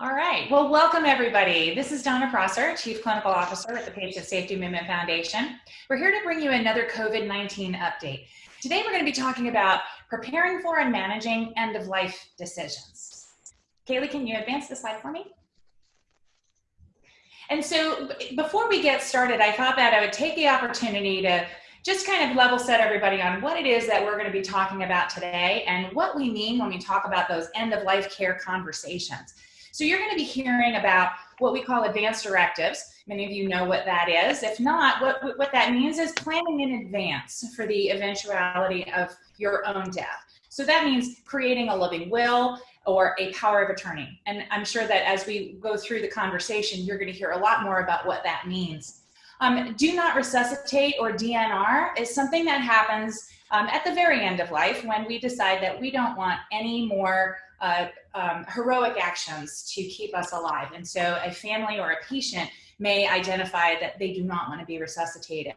All right. Well, welcome everybody. This is Donna Prosser, Chief Clinical Officer at the Patient Safety Movement Foundation. We're here to bring you another COVID-19 update. Today we're going to be talking about preparing for and managing end-of-life decisions. Kaylee, can you advance the slide for me? And so before we get started, I thought that I would take the opportunity to just kind of level set everybody on what it is that we're going to be talking about today and what we mean when we talk about those end of life care conversations. So you're going to be hearing about what we call advance directives. Many of you know what that is. If not, what, what that means is planning in advance for the eventuality of your own death. So that means creating a living will or a power of attorney. And I'm sure that as we go through the conversation, you're going to hear a lot more about what that means. Um, do not resuscitate or DNR is something that happens um, at the very end of life when we decide that we don't want any more um, heroic actions to keep us alive. And so a family or a patient may identify that they do not want to be resuscitated.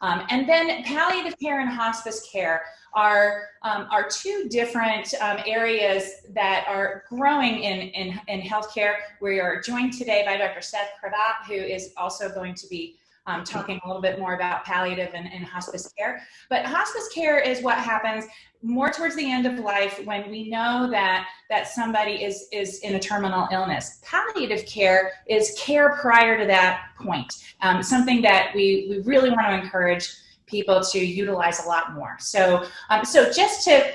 Um, and then palliative care and hospice care are, um, are two different um, areas that are growing in, in, in healthcare. We are joined today by Dr. Seth Krevat, who is also going to be um, talking a little bit more about palliative and, and hospice care. But hospice care is what happens more towards the end of life when we know that that somebody is is in a terminal illness. Palliative care is care prior to that point um, something that we we really want to encourage people to utilize a lot more. So um, so just to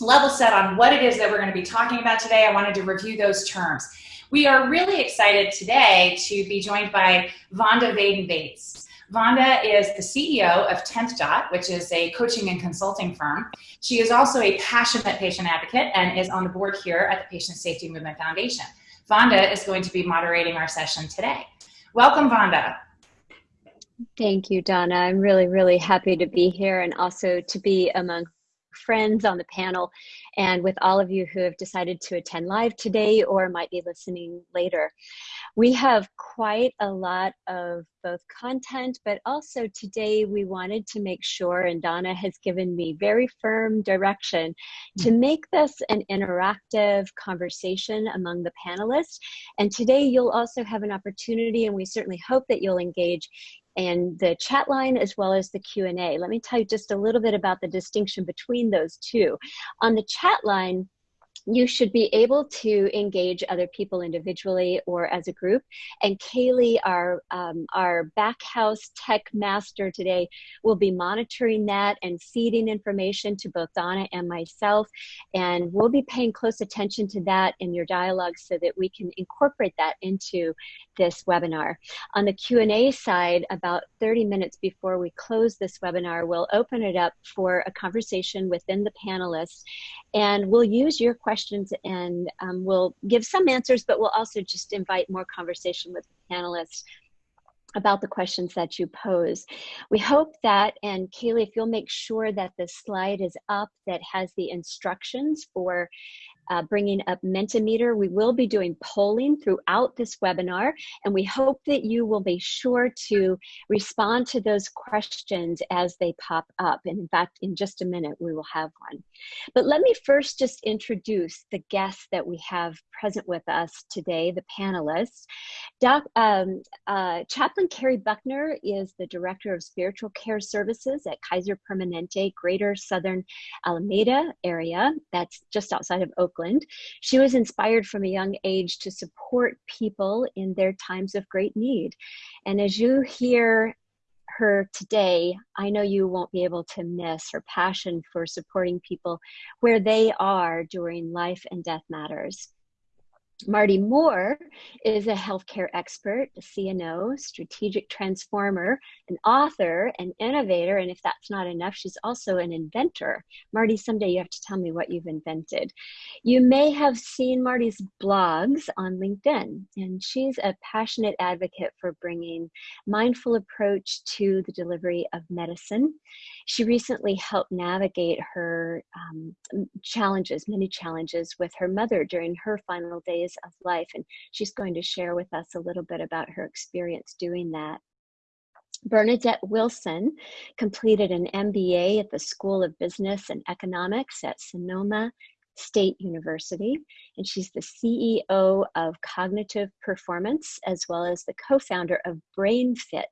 level set on what it is that we're going to be talking about today i wanted to review those terms we are really excited today to be joined by Vonda Vaden Bates. Vonda is the CEO of 10th Dot, which is a coaching and consulting firm. She is also a passionate patient advocate and is on the board here at the Patient Safety Movement Foundation. Vonda is going to be moderating our session today. Welcome, Vonda. Thank you, Donna. I'm really, really happy to be here and also to be among friends on the panel and with all of you who have decided to attend live today or might be listening later. We have quite a lot of both content, but also today we wanted to make sure, and Donna has given me very firm direction to mm-hmm. make this an interactive conversation among the panelists. And today you'll also have an opportunity, and we certainly hope that you'll engage and the chat line as well as the Q&A. Let me tell you just a little bit about the distinction between those two. On the chat line, you should be able to engage other people individually or as a group. And Kaylee, our, um, our backhouse tech master today, will be monitoring that and feeding information to both Donna and myself. And we'll be paying close attention to that in your dialogue so that we can incorporate that into this webinar. On the Q&A side, about 30 minutes before we close this webinar, we'll open it up for a conversation within the panelists and we'll use your questions and um, we'll give some answers, but we'll also just invite more conversation with the panelists about the questions that you pose. We hope that, and Kaylee, if you'll make sure that the slide is up that has the instructions for uh, bringing up Mentimeter. We will be doing polling throughout this webinar, and we hope that you will be sure to respond to those questions as they pop up. And in fact, in just a minute, we will have one. But let me first just introduce the guests that we have present with us today, the panelists. Doc, um, uh, Chaplain Carrie Buckner is the Director of Spiritual Care Services at Kaiser Permanente, Greater Southern Alameda area. That's just outside of Oakland. She was inspired from a young age to support people in their times of great need. And as you hear her today, I know you won't be able to miss her passion for supporting people where they are during life and death matters. Marty Moore is a healthcare expert, a CNO, strategic transformer, an author, an innovator, and if that's not enough, she's also an inventor. Marty, someday you have to tell me what you've invented. You may have seen Marty's blogs on LinkedIn, and she's a passionate advocate for bringing mindful approach to the delivery of medicine. She recently helped navigate her um, challenges, many challenges, with her mother during her final days of life. And she's going to share with us a little bit about her experience doing that. Bernadette Wilson completed an MBA at the School of Business and Economics at Sonoma State University, and she's the CEO of Cognitive Performance, as well as the co-founder of BrainFit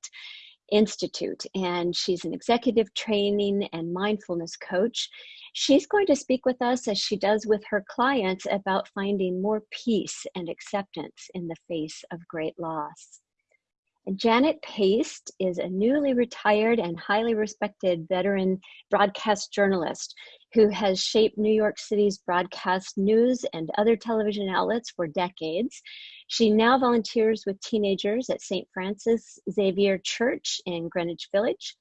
Institute, and she's an executive training and mindfulness coach. She's going to speak with us as she does with her clients about finding more peace and acceptance in the face of great loss. Janet Paste is a newly retired and highly respected veteran broadcast journalist who has shaped New York City's broadcast news and other television outlets for decades. She now volunteers with teenagers at St. Francis Xavier Church in Greenwich Village.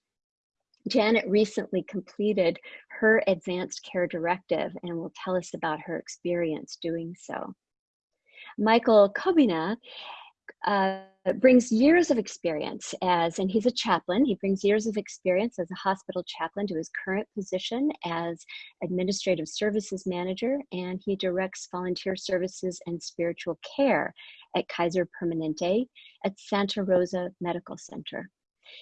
Janet recently completed her advanced care directive and will tell us about her experience doing so. Michael Kobina uh, brings years of experience as, and he's a chaplain, he brings years of experience as a hospital chaplain to his current position as administrative services manager, and he directs volunteer services and spiritual care at Kaiser Permanente at Santa Rosa Medical Center.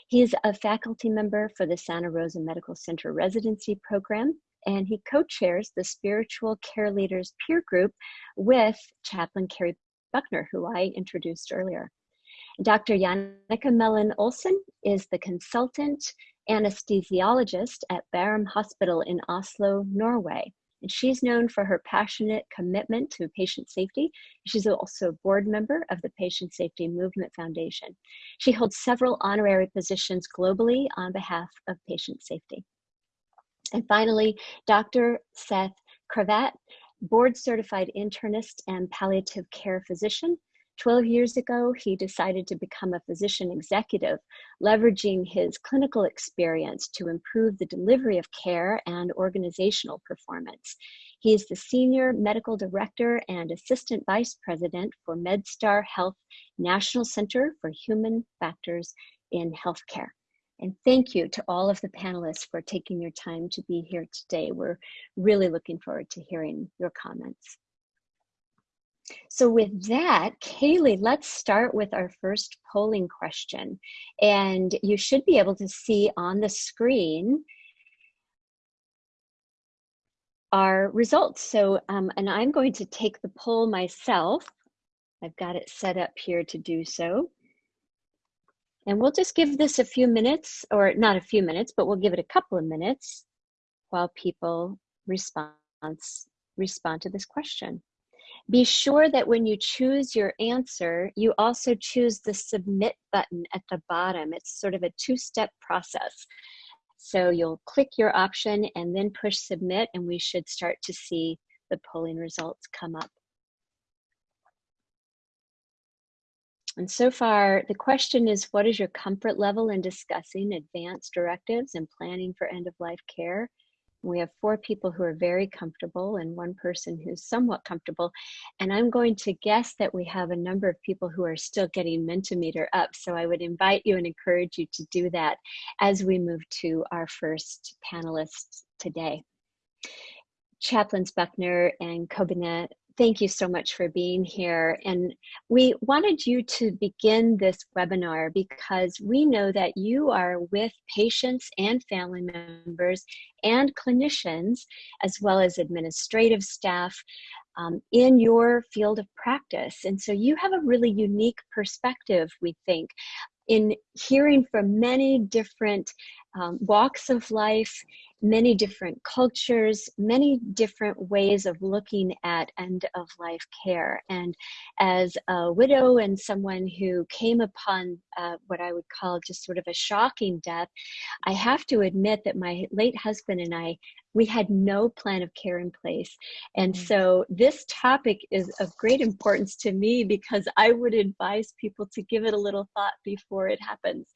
He is a faculty member for the Santa Rosa Medical Center residency program, and he co-chairs the Spiritual Care Leaders Peer Group with Chaplain Carrie Buckner, who I introduced earlier. Dr. Jannicke Mellin-Olsen is the consultant anesthesiologist at Bærum Hospital in Oslo, Norway. And she's known for her passionate commitment to patient safety. She's also a board member of the Patient Safety Movement Foundation. She holds several honorary positions globally on behalf of patient safety. And finally, Dr. Seth Krevat board certified internist and palliative care physician. 12 years ago, he decided to become a physician executive, leveraging his clinical experience to improve the delivery of care and organizational performance. He is the Senior Medical Director and Assistant Vice President for MedStar Health National Center for Human Factors in Healthcare. And thank you to all of the panelists for taking your time to be here today. We're really looking forward to hearing your comments. So with that, Kaylee, let's start with our first polling question. And you should be able to see on the screen our results. So, um, and I'm going to take the poll myself. I've got it set up here to do so. And we'll just give this a few minutes, or not a few minutes, but we'll give it a couple of minutes while people response, respond to this question. Be sure that when you choose your answer, you also choose the submit button at the bottom. It's sort of a two-step process. So you'll click your option and then push submit and we should start to see the polling results come up. And so far, the question is what is your comfort level in discussing advanced directives and planning for end of life care? We have four people who are very comfortable and one person who's somewhat comfortable. And I'm going to guess that we have a number of people who are still getting Mentimeter up. So I would invite you and encourage you to do that as we move to our first panelists today. Chaplains Buckner and Kobina Thank you so much for being here. And we wanted you to begin this webinar because we know that you are with patients and family members and clinicians, as well as administrative staff um, in your field of practice. And so you have a really unique perspective, we think, in hearing from many different um, walks of life many different cultures, many different ways of looking at end of life care. And as a widow and someone who came upon uh, what I would call just sort of a shocking death, I have to admit that my late husband and I we had no plan of care in place. And mm. so this topic is of great importance to me because I would advise people to give it a little thought before it happens.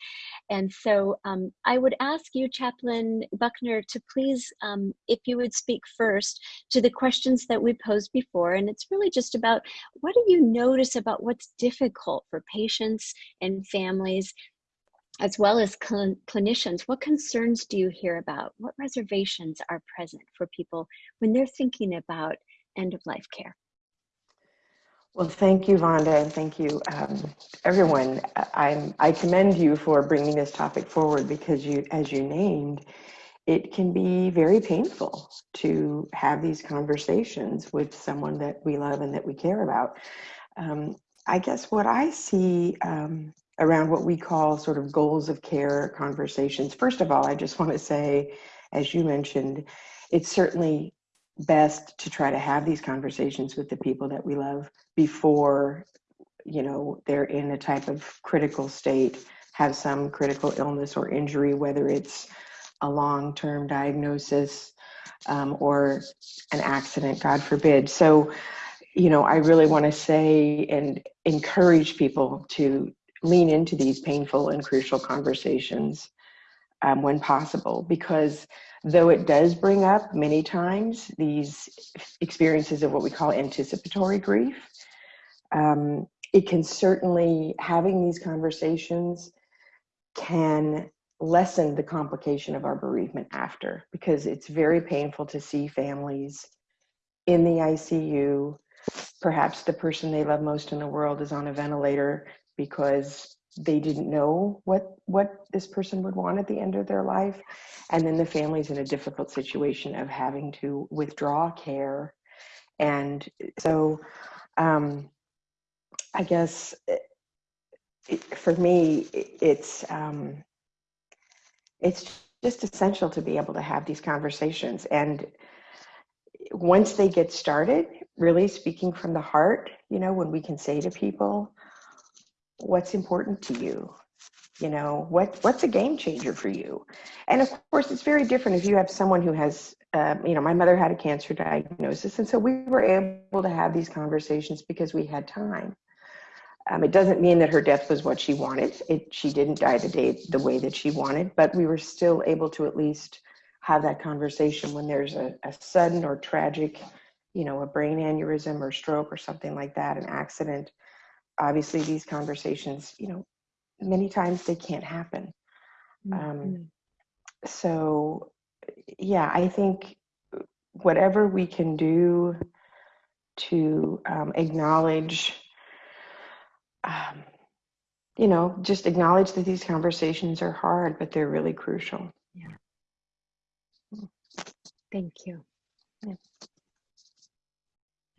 And so um, I would ask you, Chaplain Buckner, to please, um, if you would speak first to the questions that we posed before. And it's really just about what do you notice about what's difficult for patients and families as well as cl clinicians, what concerns do you hear about? What reservations are present for people when they're thinking about end of life care? Well, thank you, Vonda, and thank you, um, everyone. I'm, I commend you for bringing this topic forward because you, as you named, it can be very painful to have these conversations with someone that we love and that we care about. Um, I guess what I see um, around what we call sort of goals of care conversations, first of all, I just want to say, as you mentioned, it's certainly best to try to have these conversations with the people that we love before you know they're in a type of critical state have some critical illness or injury whether it's a long-term diagnosis um, or an accident god forbid. So you know i really want to say and encourage people to lean into these painful and crucial conversations um, when possible because though it does bring up many times these experiences of what we call anticipatory grief um, it can certainly having these conversations can lessen the complication of our bereavement after because it's very painful to see families in the ICU perhaps the person they love most in the world is on a ventilator because they didn't know what what this person would want at the end of their life. And then the family's in a difficult situation of having to withdraw care. And so um, i guess it, it, for me it's um, it's just essential to be able to have these conversations. And once they get started really speaking from the heart you know when we can say to people what's important to you you know what what's a game changer for you? And of course it's very different if you have someone who has um, you know my mother had a cancer diagnosis and so we were able to have these conversations because we had time. Um, it doesn't mean that her death was what she wanted. It she didn't die the day the way that she wanted but we were still able to at least have that conversation when there's a, a sudden or tragic you know a brain aneurysm or stroke or something like that an accident obviously these conversations you know many times they can't happen um, Mm-hmm. so yeah i think whatever we can do to um, acknowledge um, you know just acknowledge that these conversations are hard but they're really crucial Yeah. Thank you.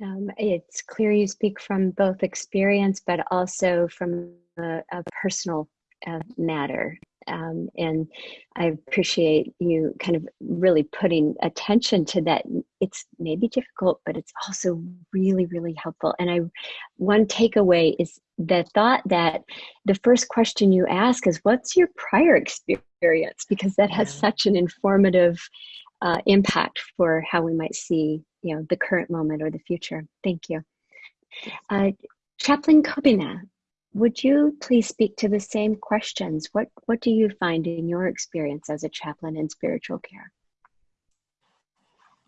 Um, it's clear you speak from both experience, but also from a, a personal uh, matter. Um, and I appreciate you kind of really putting attention to that. It's maybe difficult, but it's also really, really helpful. And I, one takeaway is the thought that the first question you ask is, "What's your prior experience?" Because that has Yeah. such an informative uh, impact for how we might see, you know, the current moment or the future. Thank you. Uh, Chaplain Kobina, would you please speak to the same questions? What What do you find in your experience as a chaplain in spiritual care?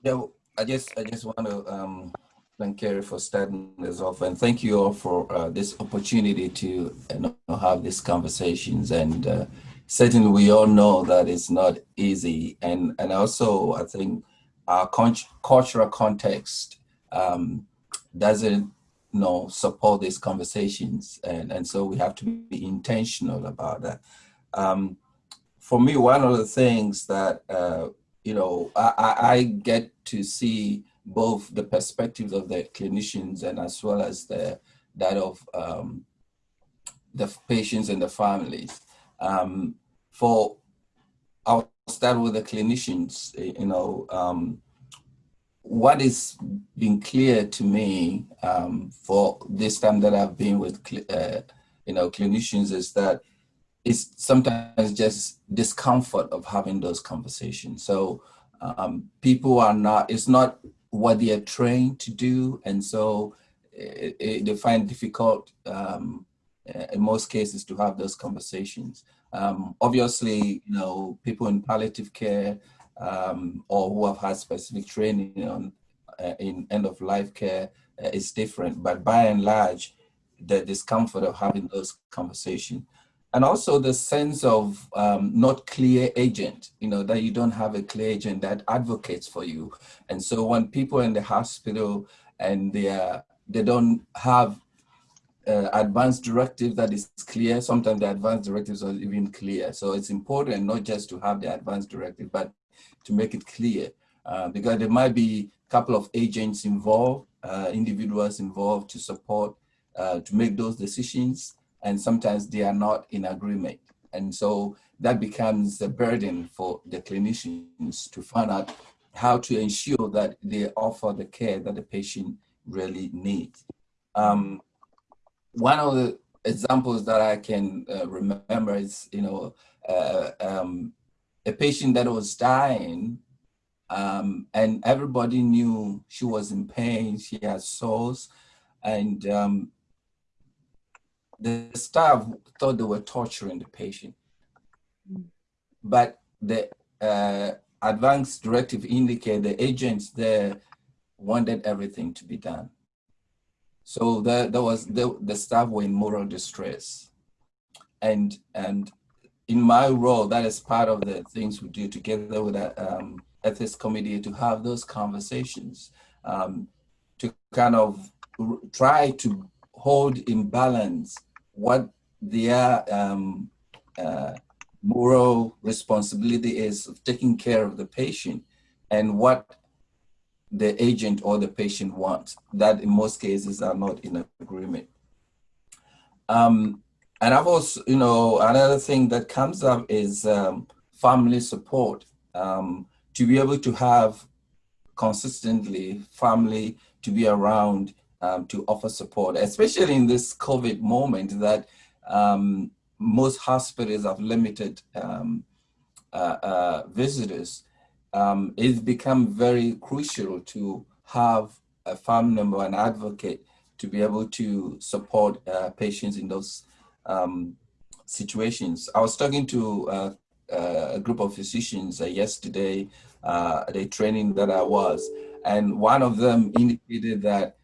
Yeah, well, I just I just want to um, thank Carrie for starting this off, and thank you all for uh, this opportunity to you know, have these conversations. And uh, certainly, we all know that it's not easy, and and also I think our cultural context um, doesn't you know support these conversations, and and so we have to be intentional about that. Um, for me, one of the things that uh, you know, I, I- I get to see both the perspectives of the clinicians and as well as the that of um, the patients and the families. Um, for I'll start with the clinicians. eh, You know, um, what is been clear to me um, for this time that I've been with uh, you know clinicians is that it's sometimes just discomfort of having those conversations. So um, people are not, it's not what they are trained to do. And so it, it, they find difficult um, in most cases to have those conversations. Um, obviously, you know, people in palliative care um, or who have had specific training on uh, in end of life care uh, is different. But by and large, the discomfort of having those conversations and also the sense of um, not clear agent you know that you don't have a clear agent that advocates for you and so when people in the hospital and they are they don't have uh, advanced directive that is clear sometimes the advanced directives are even clear so it's important not just to have the advanced directive but to make it clear uh, because there might be a couple of agents involved, uh, individuals involved to support, uh, to make those decisions, and sometimes they are not in agreement. And so that becomes a burden for the clinicians to find out how to ensure that they offer the care that the patient really needs. Um, one of the examples that I can uh, remember is, you know, uh, um, a patient that was dying um, and everybody knew she was in pain, she had sores, and um, the staff thought they were torturing the patient. But the uh, advance directive indicated the agents there wanted everything to be done. So that, that was the, the staff were in moral distress. And, and in my role, that is part of the things we do together with the um, ethics committee to have those conversations, um, to kind of try to hold in balance what their um, uh, moral responsibility is of taking care of the patient and what the agent or the patient wants that in most cases are not in agreement. Um, and I've also, you know, another thing that comes up is um, family support. Um, to be able to have consistently family to be around um, to offer support, especially in this COVID moment that um, most hospitals have limited um, uh, uh, visitors, um, it's become very crucial to have a family member, an advocate, to be able to support uh, patients in those um, situations. I was talking to uh, uh, a group of physicians uh, yesterday, a training that I was, and one of them indicated that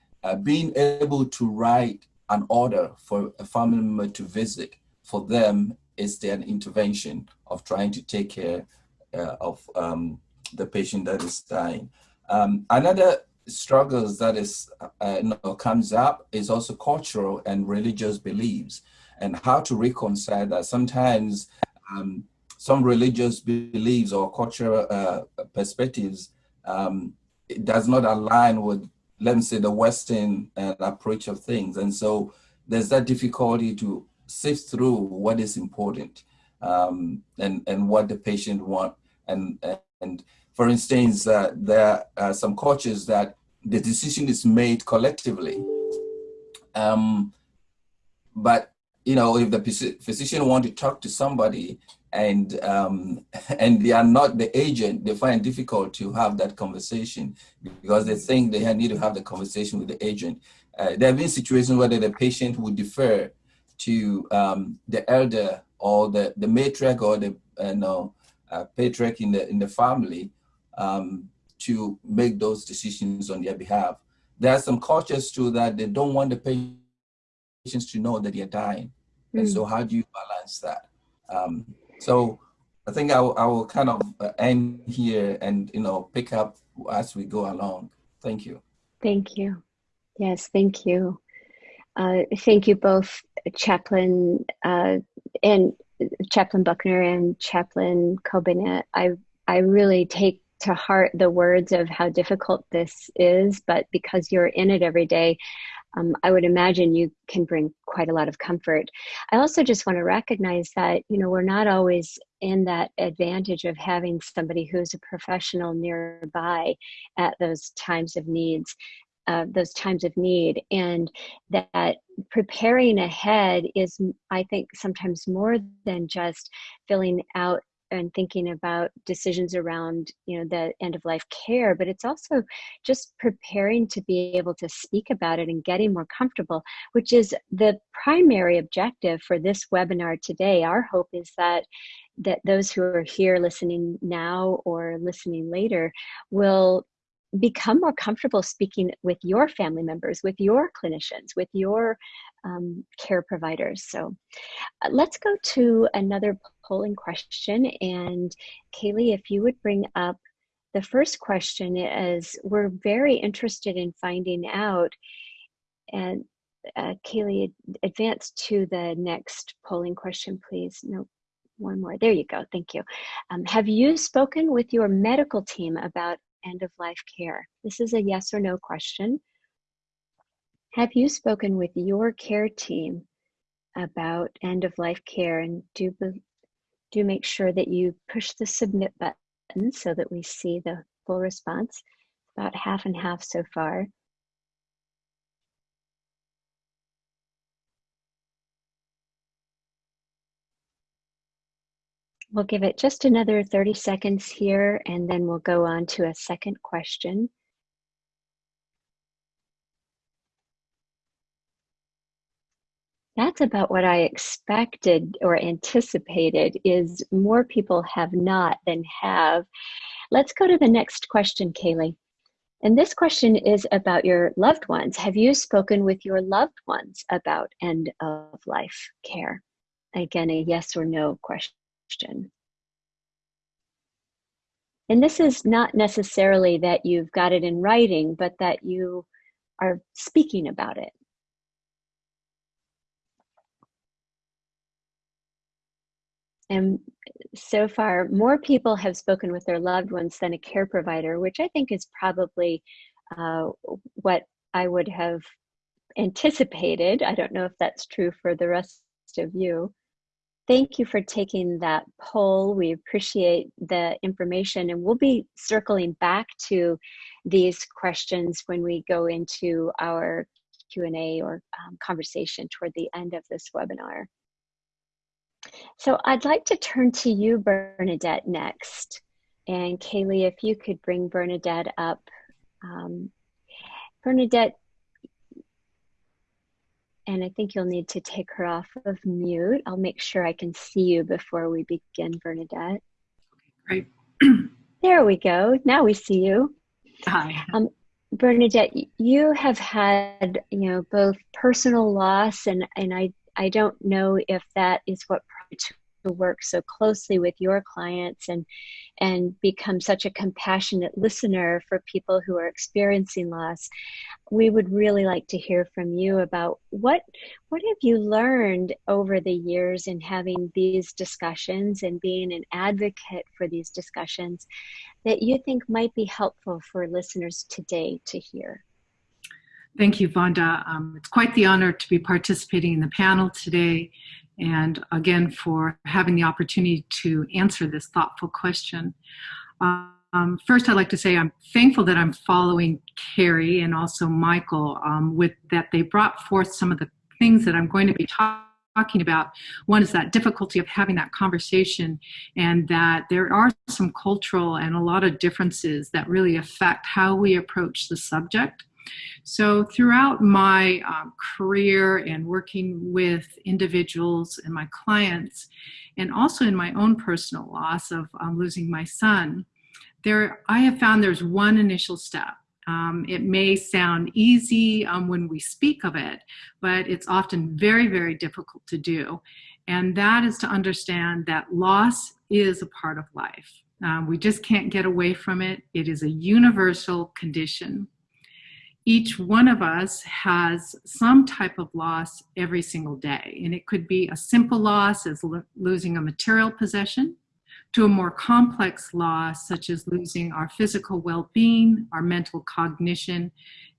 being able to write an order for a family member to visit for them is their intervention of trying to take care uh, of um, the patient that is dying. Um, another struggles that is uh, comes up is also cultural and religious beliefs and how to reconcile that. Sometimes um, some religious beliefs or cultural uh, perspectives um, does not align with, let me say, the Western uh, approach of things. And so there's that difficulty to sift through what is important um, and, and what the patient want. And, and for instance, uh, there are some cultures that the decision is made collectively. Um, but you know, if the physician want to talk to somebody and um, and they are not the agent, they find it difficult to have that conversation because they think they need to have the conversation with the agent. Uh, there have been situations where the patient would defer to um, the elder or the, the matriarch or the you know, uh, patriarch in the, in the family um, to make those decisions on their behalf. There are some cultures too that they don't want the patients to know that they're dying. Mm. And so how do you balance that? Um, so I think I will, I will kind of uh, end here and, you know, pick up as we go along. Thank you. Thank you. Yes, thank you. Uh, thank you both, Chaplain uh, and Chaplain Buckner and Chaplain Kobina. I I really take to heart the words of how difficult this is, but because you're in it every day, um, I would imagine you can bring quite a lot of comfort. I also just want to recognize that you know we're not always in that advantage of having somebody who's a professional nearby at those times of needs uh, those times of need and that preparing ahead is i think sometimes more than just filling out and thinking about decisions around you know the end of life care but it's also just preparing to be able to speak about it and getting more comfortable which is the primary objective for this webinar today. Our hope is that that those who are here listening now or listening later will become more comfortable speaking with your family members, with your clinicians, with your um, care providers. So uh, let's go to another polling question. And Kaylee, if you would bring up the first question is we're very interested in finding out and uh, Kaylee, advance to the next polling question, please. No, one more. There you go. Thank you. Um, have you spoken with your medical team about end of life care? This is a yes or no question. Have you spoken with your care team about end of life care and do do make sure that you push the submit button so that we see the full response. About half and half so far. We'll give it just another 30 seconds here and then we'll go on to a second question. That's about what I expected or anticipated is more people have not than have. Let's go to the next question, Kaylee. And this question is about your loved ones. Have you spoken with your loved ones about end of life care? Again, a yes or no question question. And this is not necessarily that you've got it in writing, but that you are speaking about it. And so far, more people have spoken with their loved ones than a care provider, which I think is probably uh, what I would have anticipated. I don't know if that's true for the rest of you thank you for taking that poll. We appreciate the information and we'll be circling back to these questions when we go into our Q&A or um, conversation toward the end of this webinar. So I'd like to turn to you, Bernadette, next. And Kaylee, if you could bring Bernadette up. Um, Bernadette, and I think you'll need to take her off of mute. I'll make sure I can see you before we begin, Bernadette. Great. there we go. Now we see you. Hi. Um, Bernadette, you have had, you know, both personal loss and, and I, I don't know if that is what work so closely with your clients and and become such a compassionate listener for people who are experiencing loss we would really like to hear from you about what what have you learned over the years in having these discussions and being an advocate for these discussions that you think might be helpful for listeners today to hear Thank you, Vonda. Um, it's quite the honor to be participating in the panel today and again for having the opportunity to answer this thoughtful question. Um, first, I'd like to say I'm thankful that I'm following Carrie and also Michael um, with that they brought forth some of the things that I'm going to be talking talking about. One is that difficulty of having that conversation and that there are some cultural and a lot of differences that really affect how we approach the subject. So throughout my um, career and working with individuals and my clients, and also in my own personal loss of um, losing my son, there I have found there's one initial step. Um, it may sound easy um, when we speak of it, but it's often very, very difficult to do. And that is to understand that loss is a part of life. Um, we just can't get away from it. It is a universal condition each one of us has some type of loss every single day. And it could be a simple loss as lo losing a material possession to a more complex loss such as losing our physical well-being, our mental cognition,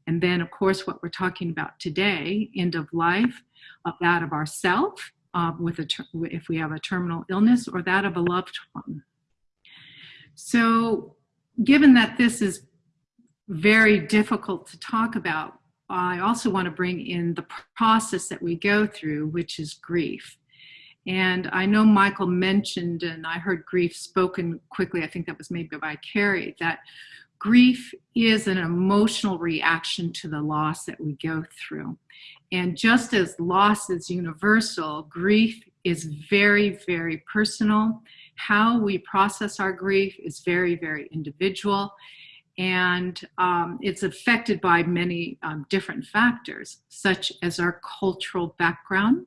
and then of course what we're talking about today, end of life, of that of ourself, uh, with a if we have a terminal illness or that of a loved one. So given that this is very difficult to talk about, I also want to bring in the process that we go through, which is grief. And I know Michael mentioned, and I heard grief spoken quickly, I think that was maybe by Carrie, that grief is an emotional reaction to the loss that we go through. And just as loss is universal, grief is very, very personal. How we process our grief is very, very individual and um, it's affected by many um, different factors, such as our cultural background,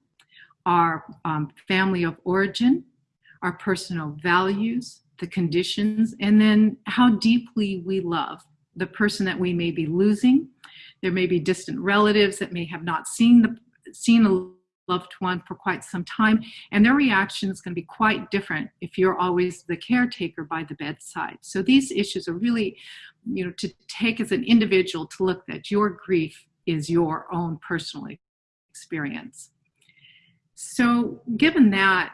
our um, family of origin, our personal values, the conditions, and then how deeply we love the person that we may be losing. There may be distant relatives that may have not seen the seen a loved one for quite some time and their reaction is going to be quite different if you're always the caretaker by the bedside. So these issues are really you know to take as an individual to look that your grief is your own personal experience. So given that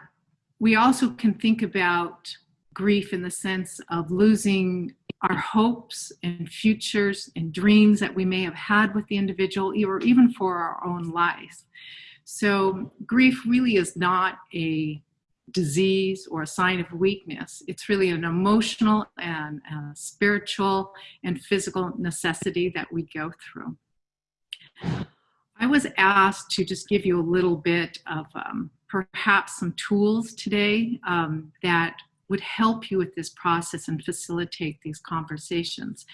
we also can think about grief in the sense of losing our hopes and futures and dreams that we may have had with the individual or even for our own life so grief really is not a disease or a sign of weakness. It's really an emotional and uh, spiritual and physical necessity that we go through. I was asked to just give you a little bit of um, perhaps some tools today um, that would help you with this process and facilitate these conversations.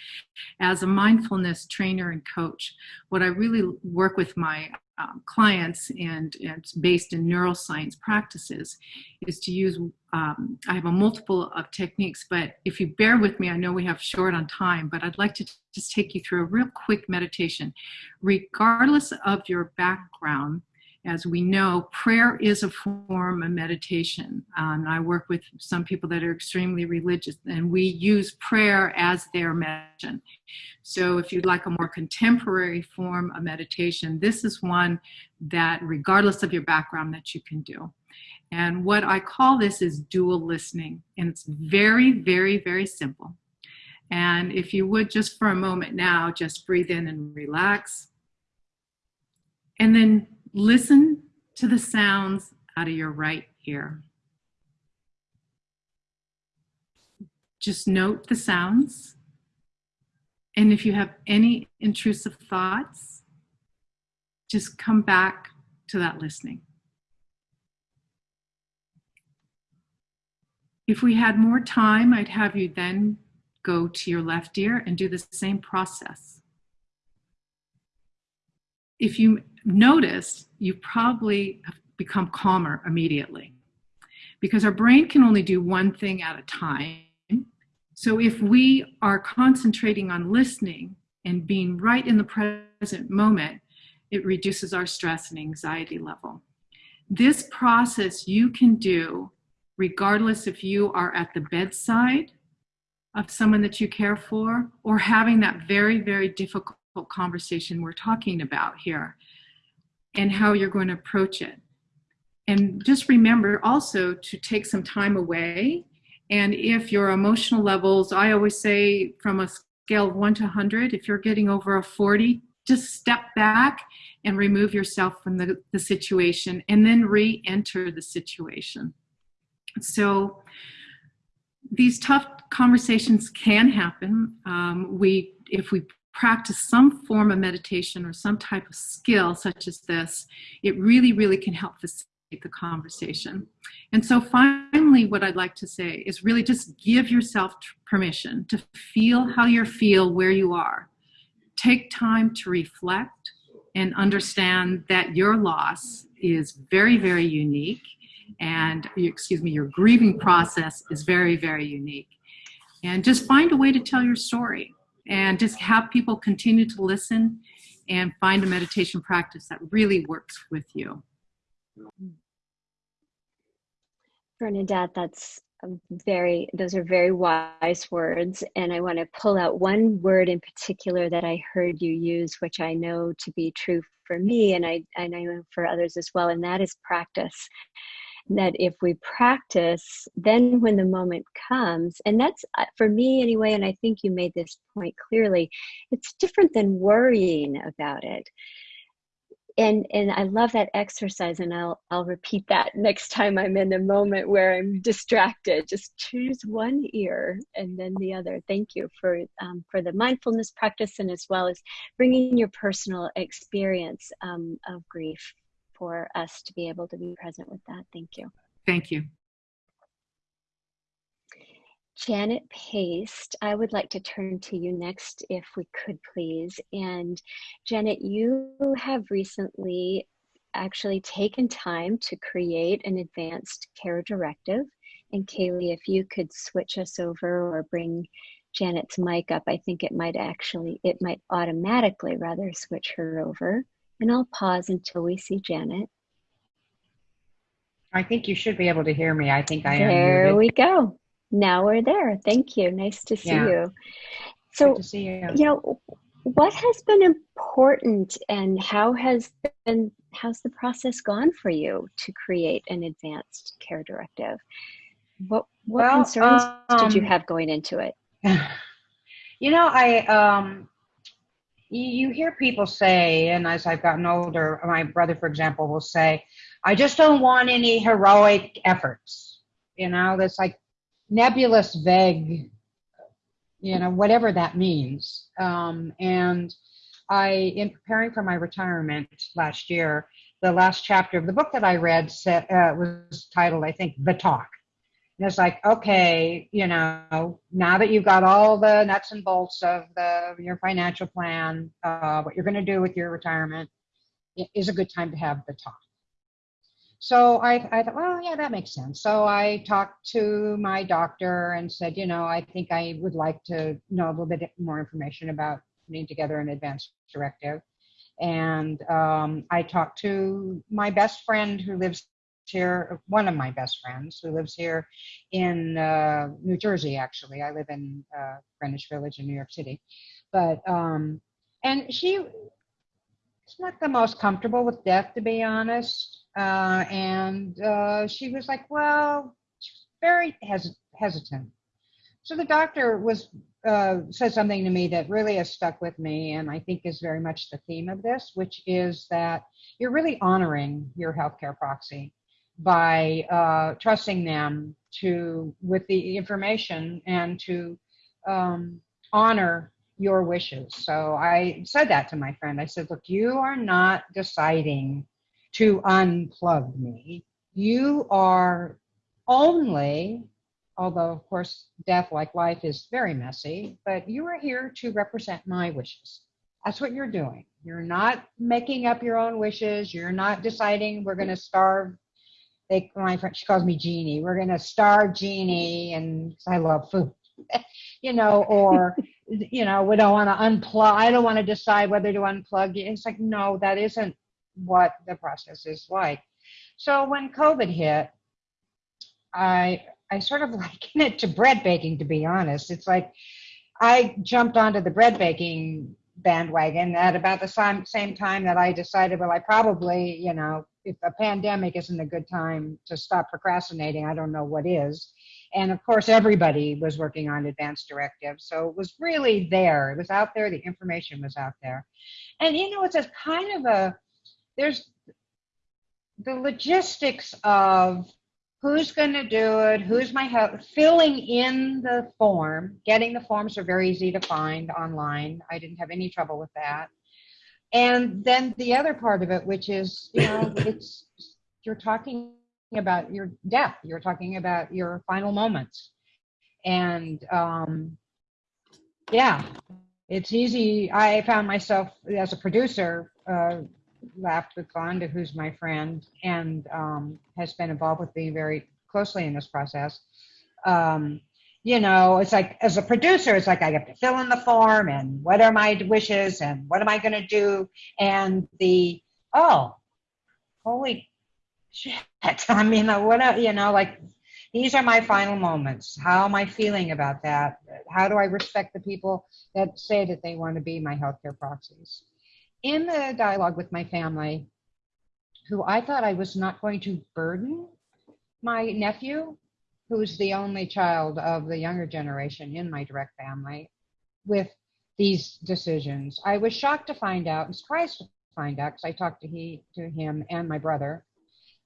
As a mindfulness trainer and coach, what I really work with my um, clients and, and, it's based in neuroscience practices is to use um, i have a multiple of techniques but if you bear with me i know we have short on time but i'd like to just take you through a real quick meditation. Regardless of your background as we know, prayer is a form of meditation. Um, I work with some people that are extremely religious, and we use prayer as their meditation. So, if you'd like a more contemporary form of meditation, this is one that, regardless of your background, that you can do. And what I call this is dual listening, and it's very, very, very simple. And if you would just for a moment now, just breathe in and relax. And then Listen to the sounds out of your right ear. Just note the sounds. And if you have any intrusive thoughts, just come back to that listening. If we had more time, I'd have you then go to your left ear and do the same process. If you noticed, you probably become calmer immediately because our brain can only do one thing at a time. So if we are concentrating on listening and being right in the present moment, it reduces our stress and anxiety level. This process you can do regardless if you are at the bedside of someone that you care for or having that very, very difficult conversation we're talking about here and how you're going to approach it. And just remember also to take some time away. And if your emotional levels, I always say from a scale of one to 100, if you're getting over a 40, just step back and remove yourself from the, the situation and then re enter the situation. So these tough conversations can happen. Um, we, if we practice some form of meditation or some type of skill such as this, it really, really can help facilitate the conversation. And so finally, what I'd like to say is really just give yourself permission to feel how you feel where you are. Take time to reflect and understand that your loss is very, very unique and excuse me, your grieving process is very, very unique. And just find a way to tell your story and just have people continue to listen and find a meditation practice that really works with you. Bernadette, that's very, those are very wise words. And I want to pull out one word in particular that I heard you use, which I know to be true for me and I, and I know for others as well, and that is practice that if we practice, then when the moment comes, and that's uh, for me anyway, and I think you made this point clearly, it's different than worrying about it. And and I love that exercise, and I'll I'll repeat that next time I'm in a moment where I'm distracted. Just choose one ear and then the other. Thank you for um, for the mindfulness practice, and as well as bringing your personal experience um, of grief for us to be able to be present with that. Thank you. Thank you. Janet Paste, I would like to turn to you next, if we could please. And Janet, you have recently actually taken time to create an advanced care directive. And Kaylee, if you could switch us over or bring Janet's mic up, I think it might actually, it might automatically rather switch her over. And I'll pause until we see Janet. I think you should be able to hear me. I think I am. There we go. Now we're there. Thank you. Nice to see Yeah. you. So, see you. you know, what has been important and how has been how's the process gone for you to create an advanced care directive? What what Well, concerns did you um, have going into it? you know, I um, you, hear people say, and as I've gotten older, my brother, for example, will say, "I just don't want any heroic efforts." You know, that's like nebulous, vague. You know, whatever that means. Um, and I, in preparing for my retirement last year, the last chapter of the book that I read set, uh, was titled, I think, "The Talk." And it's like, okay, you know, now that you've got all the nuts and bolts of the your financial plan, uh, what you're going to do with your retirement, it is a good time to have the talk. So I, I thought, well, yeah, that makes sense. So I talked to my doctor and said, you know, I think I would like to know a little bit more information about putting together an advanced directive. And um, I talked to my best friend who lives here, one of my best friends who lives here in uh, New Jersey, actually. I live in uh, Greenwich Village in New York City. But, um, and she is not the most comfortable with death, to be honest. Uh, and uh, she was like, well, she was very hes- hesitant. So the doctor was uh, said something to me that really has stuck with me, and I think is very much the theme of this, which is that you're really honoring your healthcare proxy by uh, trusting them to with the information and to um, honor your wishes. So I said that to my friend. I said, look, you are not deciding to unplug me. You are only, although of course death like life is very messy, but you are here to represent my wishes. That's what you're doing. You're not making up your own wishes. You're not deciding we're going to starve they my friend she calls me Jeannie. We're gonna starve Jeannie, and I love food, you know, or you know, we don't want to unplug. I don't want to decide whether to unplug. It's like no, that isn't what the process is like. So when COVID hit, I I sort of liken it to bread baking. To be honest, it's like I jumped onto the bread baking bandwagon at about the same time that I decided, well, I probably, you know, if a pandemic isn't a good time to stop procrastinating, I don't know what is. And of course, everybody was working on advanced directives. So it was really there. It was out there. The information was out there. And, you know, it's a kind of a, there's the logistics of who's going to do it, who's my help, filling in the form. Getting the forms are very easy to find online. I didn't have any trouble with that and then the other part of it which is you know it's you're talking about your death. You're talking about your final moments. And um yeah it's easy. I found myself as a producer uh laughed with Vonda, who's my friend and um, has been involved with me very closely in this process. Um, you know, it's like as a producer, it's like I have to fill in the form and what are my wishes and what am I going to do? And the, oh, holy shit. I mean, what, are you know, like these are my final moments. How am I feeling about that? How do I respect the people that say that they want to be my healthcare proxies? In the dialogue with my family, who I thought I was not going to burden my nephew who's the only child of the younger generation in my direct family, with these decisions. I was shocked to find out and surprised to find out because I talked to he to him and my brother,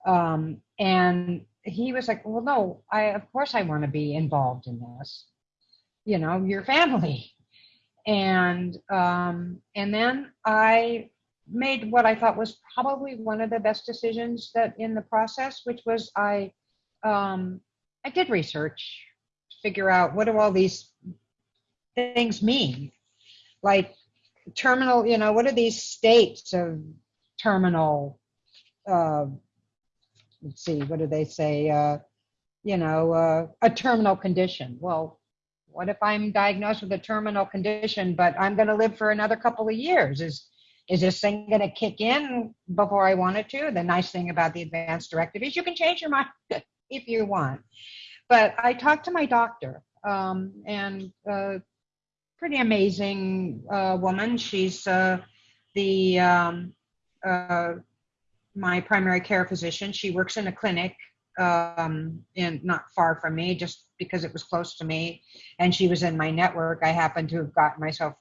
um, and he was like, "Well, no, I of course I want to be involved in this. You know, your family." And um, and then I made what I thought was probably one of the best decisions that in the process, which was I um, I did research figure out what do all these things mean. Like terminal, you know, what are these states of terminal? Uh, let's see, what do they say? Uh, you know, uh, a terminal condition. Well, what if I'm diagnosed with a terminal condition, but I'm going to live for another couple of years? Is is this thing going to kick in before I want it to? The nice thing about the advanced directive is you can change your mind if you want. But I talked to my doctor, um, and uh, pretty amazing uh, woman. She's uh, the um, uh, my primary care physician. She works in a clinic um, in not far from me, just because it was close to me, and she was in my network. I happened to have gotten myself,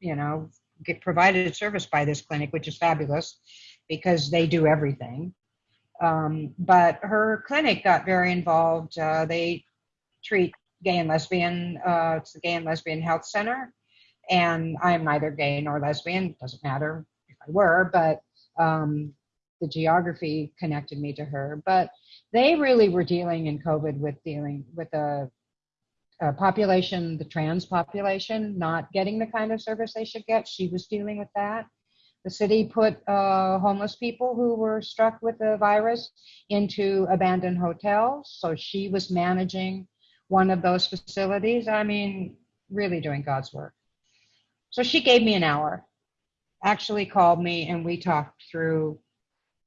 you know, get provided a service by this clinic, which is fabulous because they do everything. Um, but her clinic got very involved. Uh, they treat gay and lesbian. Uh, it's the Gay and Lesbian Health Center, and I'm neither gay nor lesbian. it Doesn't matter if I were, but um, the geography connected me to her. But they really were dealing in COVID with dealing with a, a population, the trans population, not getting the kind of service they should get. She was dealing with that. The city put uh, homeless people who were struck with the virus into abandoned hotels. So she was managing one of those facilities. I mean, really doing God's work. So she gave me an hour, actually called me, and we talked through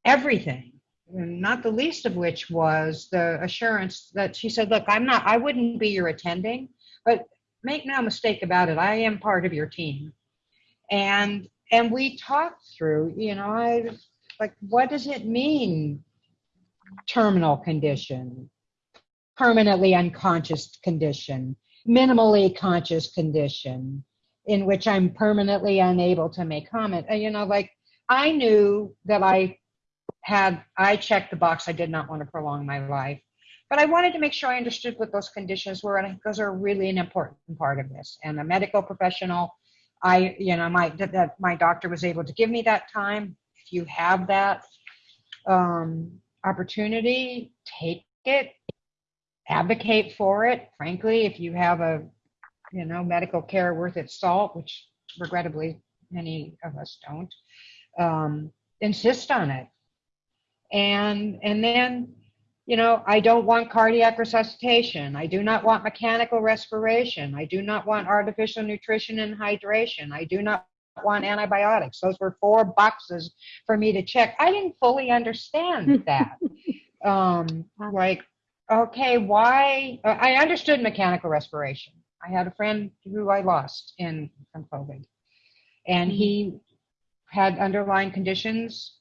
everything not the least of which was the assurance that she said, Look, I'm not, I wouldn't be your attending, but make no mistake about it, I am part of your team. And and we talked through, you know, I like what does it mean terminal condition, permanently unconscious condition, minimally conscious condition, in which I'm permanently unable to make comment. And, you know, like I knew that I had I checked the box I did not want to prolong my life. But I wanted to make sure I understood what those conditions were, and those are really an important part of this. And a medical professional, I, you know, my that my doctor was able to give me that time. If you have that um, opportunity, take it, advocate for it. Frankly, if you have a, you know, medical care worth its salt, which regrettably many of us don't, um, insist on it and and then you know i don't want cardiac resuscitation. I do not want mechanical respiration. I do not want artificial nutrition and hydration. I do not want antibiotics. Those were four boxes for me to check. I didn't fully understand that. Um like okay why uh, i understood mechanical respiration. I had a friend who i lost in from covid. And he had underlying conditions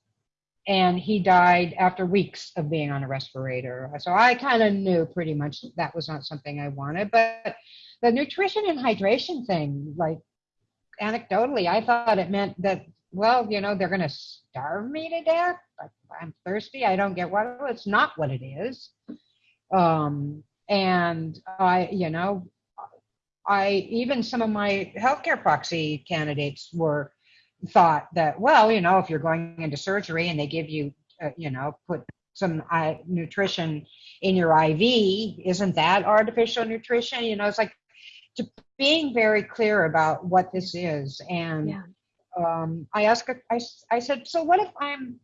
and he died after weeks of being on a respirator. So I kind of knew pretty much that was not something I wanted. But the nutrition and hydration thing, like anecdotally, I thought it meant that, well, you know, they're going to starve me to death. I'm thirsty. I don't get water. It's not what it is. Um, and I, you know, I even some of my healthcare proxy candidates were thought that, well, you know, if you're going into surgery and they give you, uh, you know, put some uh, nutrition in your IV, isn't that artificial nutrition? You know, it's like to being very clear about what this is. And yeah. um, I asked, I, I said, so what if I'm,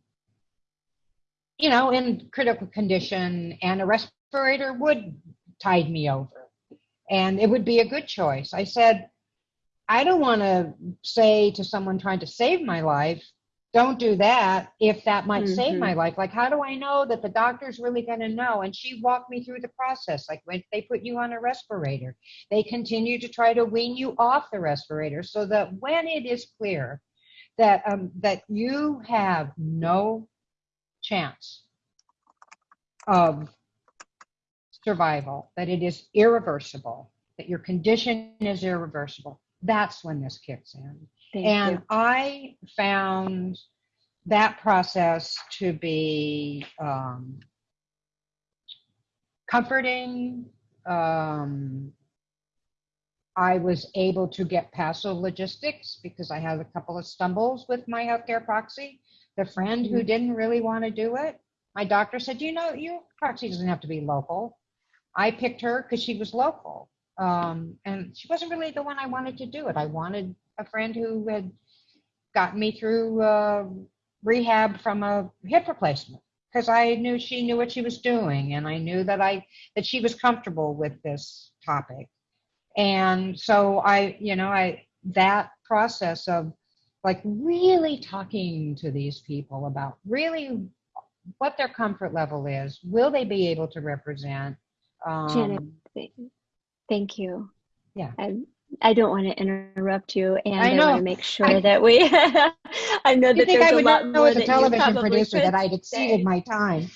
you know, in critical condition and a respirator would tide me over? And it would be a good choice. I said, I don't want to say to someone trying to save my life, don't do that if that might mm-hmm. save my mm-hmm. life. Like, how do I know that the doctor's really going to know? And she walked me through the process. Like, when they put you on a respirator, they continue to try to wean you off the respirator so that when it is clear that um, that you have no chance of survival, that it is irreversible, that your condition is irreversible, that's when this kicks in. Thank and you. I found that process to be um, comforting. Um, I was able to get past the logistics because I had a couple of stumbles with my healthcare proxy. The friend who mm-hmm. didn't really want to do it, my doctor said, you know, your proxy doesn't have to be local. I picked her because she was local. Um, and she wasn't really the one I wanted to do it. I wanted a friend who had gotten me through uh, rehab from a hip replacement because I knew she knew what she was doing, and I knew that I that she was comfortable with this topic. And so I, you know, I that process of like really talking to these people about really what their comfort level is. Will they be able to represent? Um, Janet, thank you. Yeah. I, I don't want to interrupt you, and I I, want to make sure I- that we. I know that there's I a would lot know more as a television producer that I'd exceeded say. my time?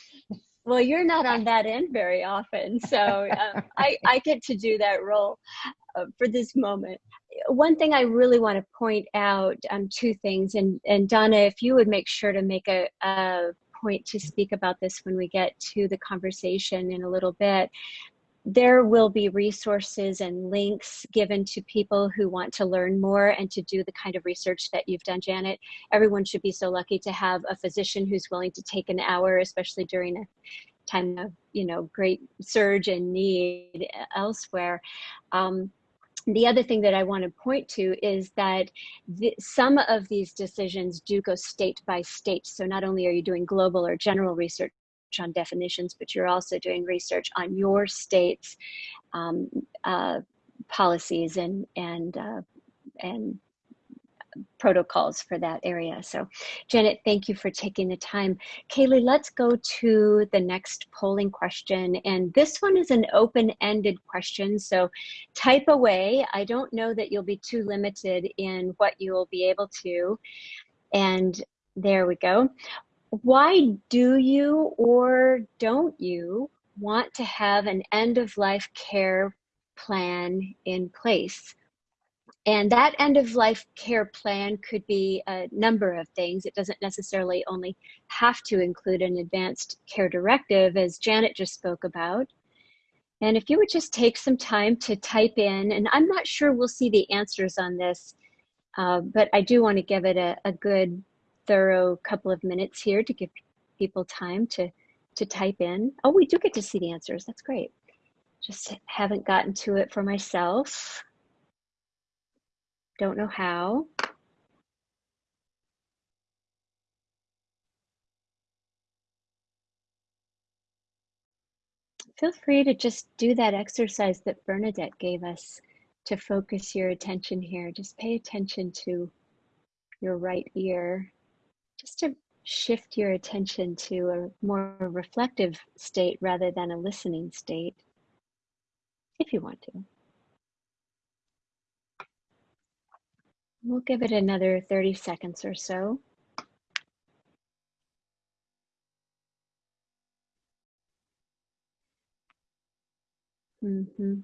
Well, you're not on that end very often, so um, I, I get to do that role uh, for this moment. One thing I really want to point out, um, two things, and, and Donna, if you would make sure to make a, a point to speak about this when we get to the conversation in a little bit. There will be resources and links given to people who want to learn more and to do the kind of research that you've done, Janet. Everyone should be so lucky to have a physician who's willing to take an hour, especially during a time of you know great surge and need elsewhere. Um, the other thing that I want to point to is that the, some of these decisions do go state by state. So not only are you doing global or general research on definitions, but you're also doing research on your state's um, uh, policies and and uh, and protocols for that area. So Janet, thank you for taking the time. Kaylee, let's go to the next polling question. And this one is an open-ended question. So type away. I don't know that you'll be too limited in what you will be able to. And there we go. Why do you or don't you want to have an end-of-life care plan in place? And that end of life care plan could be a number of things. It doesn't necessarily only have to include an advanced care directive, as Janet just spoke about. And if you would just take some time to type in, and I'm not sure we'll see the answers on this, uh, but I do want to give it a, a good, thorough couple of minutes here to give people time to, to type in. Oh, we do get to see the answers. That's great. Just haven't gotten to it for myself. Don't know how. Feel free to just do that exercise that Bernadette gave us to focus your attention here. Just pay attention to your right ear, just to shift your attention to a more reflective state rather than a listening state, if you want to. We'll give it another 30 seconds or so. Mm-hmm.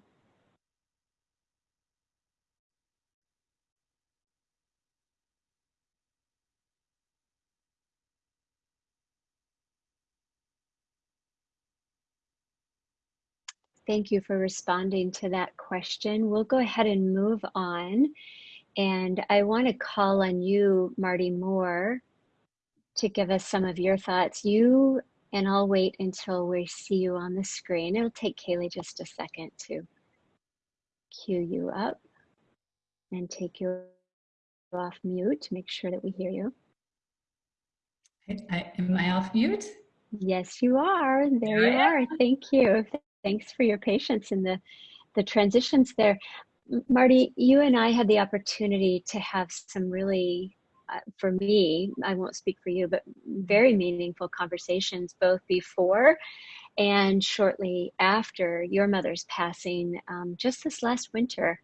Thank you for responding to that question. We'll go ahead and move on. And I want to call on you, Marty Moore, to give us some of your thoughts. You, and I'll wait until we see you on the screen. It'll take Kaylee just a second to cue you up and take you off mute to make sure that we hear you. I, I, am I off mute? Yes, you are. There There you are. Thank you. Thanks for your patience in the, the transitions there. Marty, you and I had the opportunity to have some really, uh, for me, I won't speak for you, but very meaningful conversations both before and shortly after your mother's passing um, just this last winter.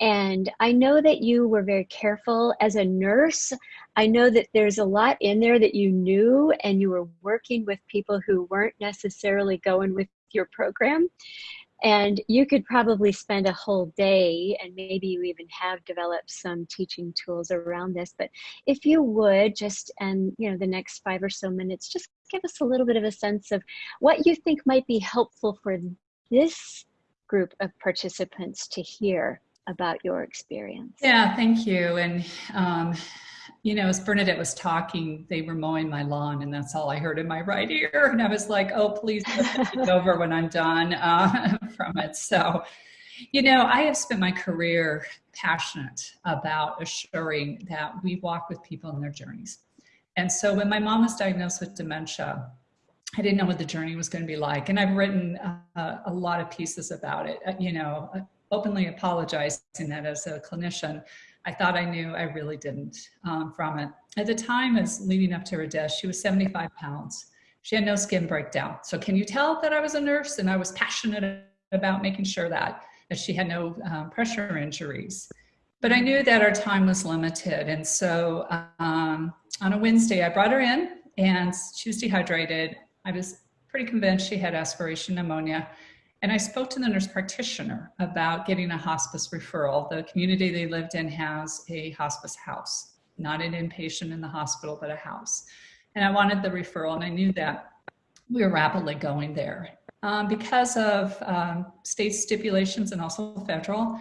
And I know that you were very careful as a nurse. I know that there's a lot in there that you knew, and you were working with people who weren't necessarily going with your program. And you could probably spend a whole day, and maybe you even have developed some teaching tools around this. But if you would just, and you know, the next five or so minutes, just give us a little bit of a sense of what you think might be helpful for this group of participants to hear about your experience. Yeah, thank you. And, um, you know, as Bernadette was talking, they were mowing my lawn, and that's all I heard in my right ear. And I was like, oh, please it's over when I'm done uh, from it. So, you know, I have spent my career passionate about assuring that we walk with people in their journeys. And so when my mom was diagnosed with dementia, I didn't know what the journey was going to be like. And I've written uh, a lot of pieces about it, uh, you know, openly apologizing that as a clinician, I thought I knew, I really didn't um, from it. At the time, as leading up to her death, she was 75 pounds. She had no skin breakdown. So can you tell that I was a nurse and I was passionate about making sure that, that she had no um, pressure injuries. But I knew that our time was limited. And so um, on a Wednesday, I brought her in and she was dehydrated. I was pretty convinced she had aspiration pneumonia. And I spoke to the nurse practitioner about getting a hospice referral. The community they lived in has a hospice house, not an inpatient in the hospital, but a house. And I wanted the referral, and I knew that we were rapidly going there. Um, because of um, state stipulations and also federal,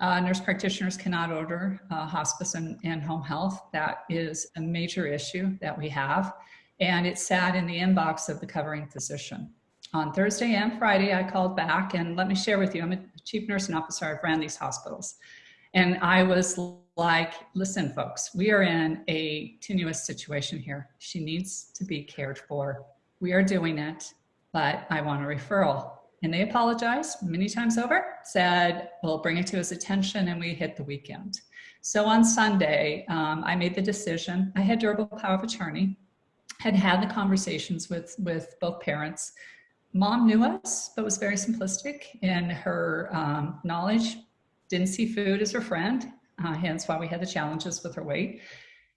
uh, nurse practitioners cannot order uh, hospice and, and home health. That is a major issue that we have. And it sat in the inbox of the covering physician. On Thursday and Friday, I called back and let me share with you, I'm a chief nursing officer, I've ran these hospitals. And I was like, listen, folks, we are in a tenuous situation here. She needs to be cared for. We are doing it, but I want a referral. And they apologized many times over, said, we'll bring it to his attention, and we hit the weekend. So on Sunday, um, I made the decision. I had durable power of attorney, had had the conversations with, with both parents. Mom knew us, but was very simplistic in her um, knowledge, didn't see food as her friend, uh, hence why we had the challenges with her weight.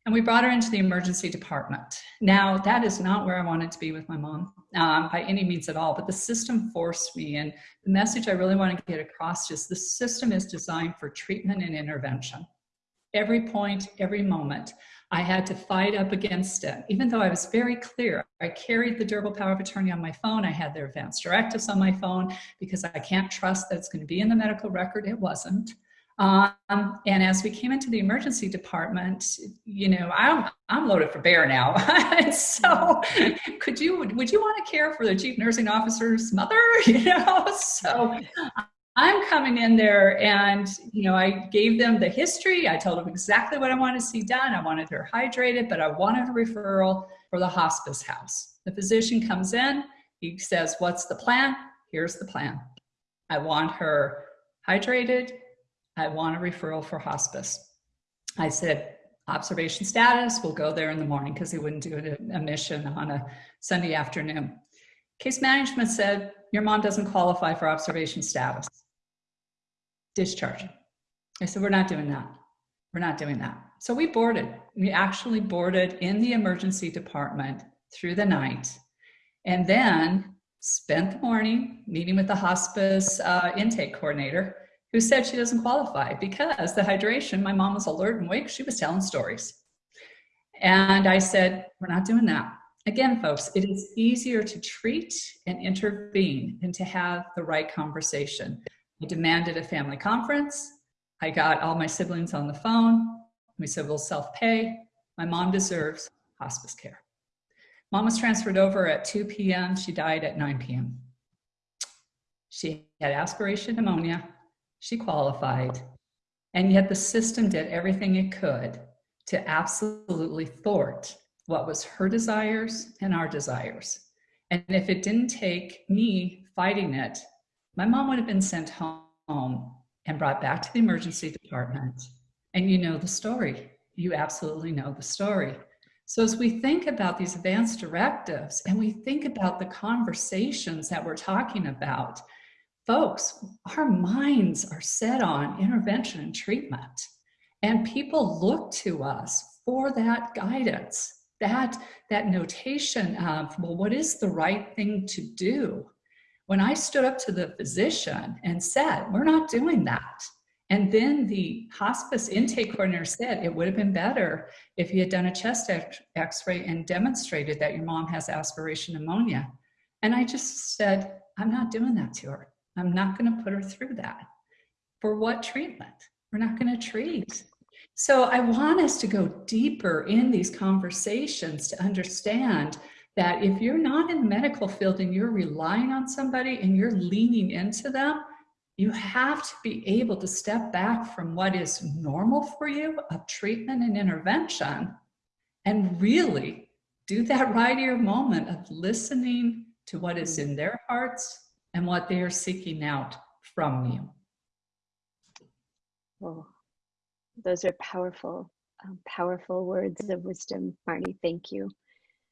And we brought her into the emergency department. Now, that is not where I wanted to be with my mom um, by any means at all, but the system forced me. And the message I really want to get across is the system is designed for treatment and intervention. Every point, every moment, I had to fight up against it. Even though I was very clear, I carried the durable power of attorney on my phone. I had their advance directives on my phone because I can't trust that it's going to be in the medical record. It wasn't. Um, and as we came into the emergency department, you know, I'm, I'm loaded for bear now. so could you, would you want to care for the chief nursing officer's mother? You know, so I'm coming in there and, you know, I gave them the history. I told them exactly what I wanted to see done. I wanted her hydrated, but I wanted a referral for the hospice house. The physician comes in, he says, what's the plan? Here's the plan. I want her hydrated, I want a referral for hospice. I said, observation status, we'll go there in the morning because they wouldn't do a, a mission on a Sunday afternoon. Case management said, your mom doesn't qualify for observation status. Discharge. I said, we're not doing that. We're not doing that. So we boarded. We actually boarded in the emergency department through the night and then spent the morning meeting with the hospice uh, intake coordinator who said she doesn't qualify because the hydration, my mom was alert and awake, she was telling stories. And I said, we're not doing that. Again, folks, it is easier to treat and intervene than to have the right conversation. I demanded a family conference. I got all my siblings on the phone. We said, we'll self-pay. My mom deserves hospice care. Mom was transferred over at 2 p.m. She died at 9 p.m. She had aspiration pneumonia she qualified. And yet the system did everything it could to absolutely thwart what was her desires and our desires. And if it didn't take me fighting it, my mom would have been sent home and brought back to the emergency department. And you know the story. You absolutely know the story. So as we think about these advanced directives and we think about the conversations that we're talking about, folks, our minds are set on intervention and treatment. And people look to us for that guidance, that, that notation of, well, what is the right thing to do? When I stood up to the physician and said, we're not doing that. And then the hospice intake coordinator said it would have been better if he had done a chest x-ray and demonstrated that your mom has aspiration pneumonia. And I just said, I'm not doing that to her. I'm not going to put her through that. For what treatment? We're not going to treat. So I want us to go deeper in these conversations to understand that if you're not in the medical field and you're relying on somebody and you're leaning into them, you have to be able to step back from what is normal for you of treatment and intervention and really do that right ear moment of listening to what is in their hearts and what they are seeking out from you. Oh, those are powerful, um, powerful words of wisdom, Marnie. Thank you.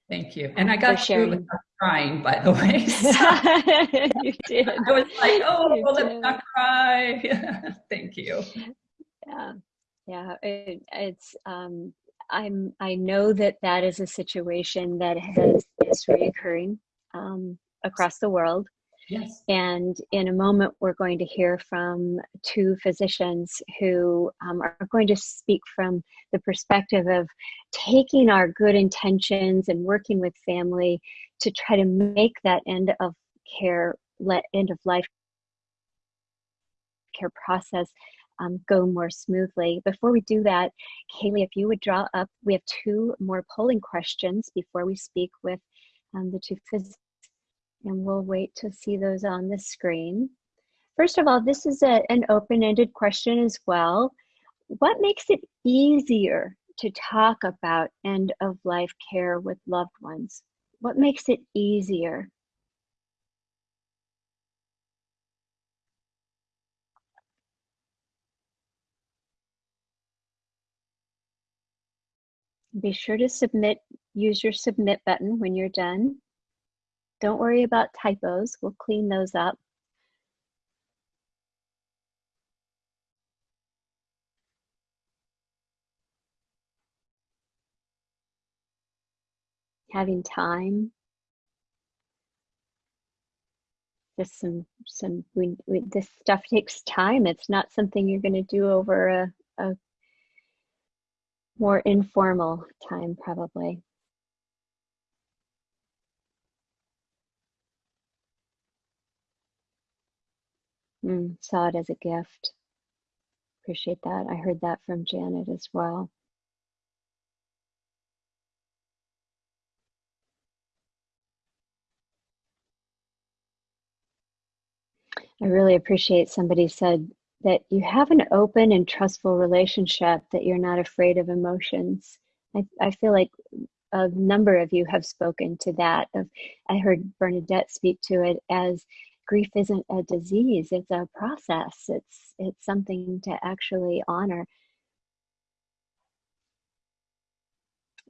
Thank you. And I got through sharing. without crying, by the way. So you did. I was like, oh, You let me did. not cry. Thank you. Yeah, yeah. It, it's um, I'm I know that that is a situation that has is reoccurring um, across the world. Yes. And in a moment, we're going to hear from two physicians who um, are going to speak from the perspective of taking our good intentions and working with family to try to make that end of care, let end of life care process um, go more smoothly. Before we do that, Kaylee, if you would draw up, we have two more polling questions before we speak with um, the two physicians and we'll wait to see those on the screen. First of all, this is a, an open-ended question as well. What makes it easier to talk about end-of-life care with loved ones? What makes it easier? Be sure to submit, use your submit button when you're done. Don't worry about typos, we'll clean those up. Having time. Just some, some, we, we, this stuff takes time. It's not something you're gonna do over a, a more informal time, probably. Mm, saw it as a gift. Appreciate that. I heard that from Janet as well. I really appreciate somebody said that you have an open and trustful relationship, that you're not afraid of emotions. I, I feel like a number of you have spoken to that. Of I heard Bernadette speak to it as grief isn't a disease, it's a process. It's it's something to actually honor.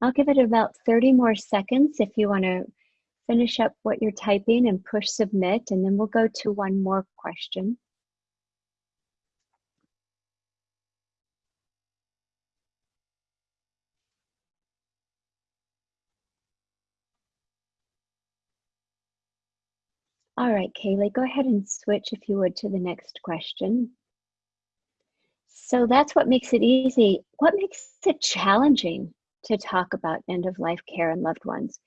I'll give it about 30 more seconds if you want to finish up what you're typing and push submit, and then we'll go to one more question. All right, Kaylee, go ahead and switch if you would to the next question. So that's what makes it easy. What makes it challenging to talk about end of life care and loved ones?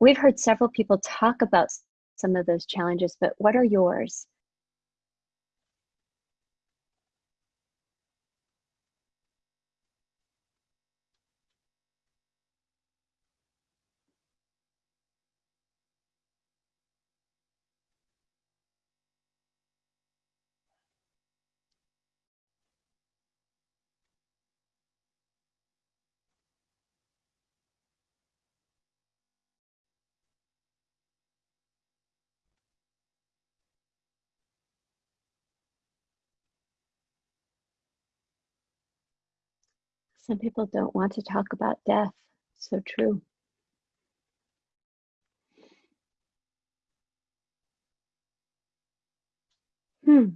We've heard several people talk about some of those challenges, but what are yours? Some people don't want to talk about death. So true. Hmm.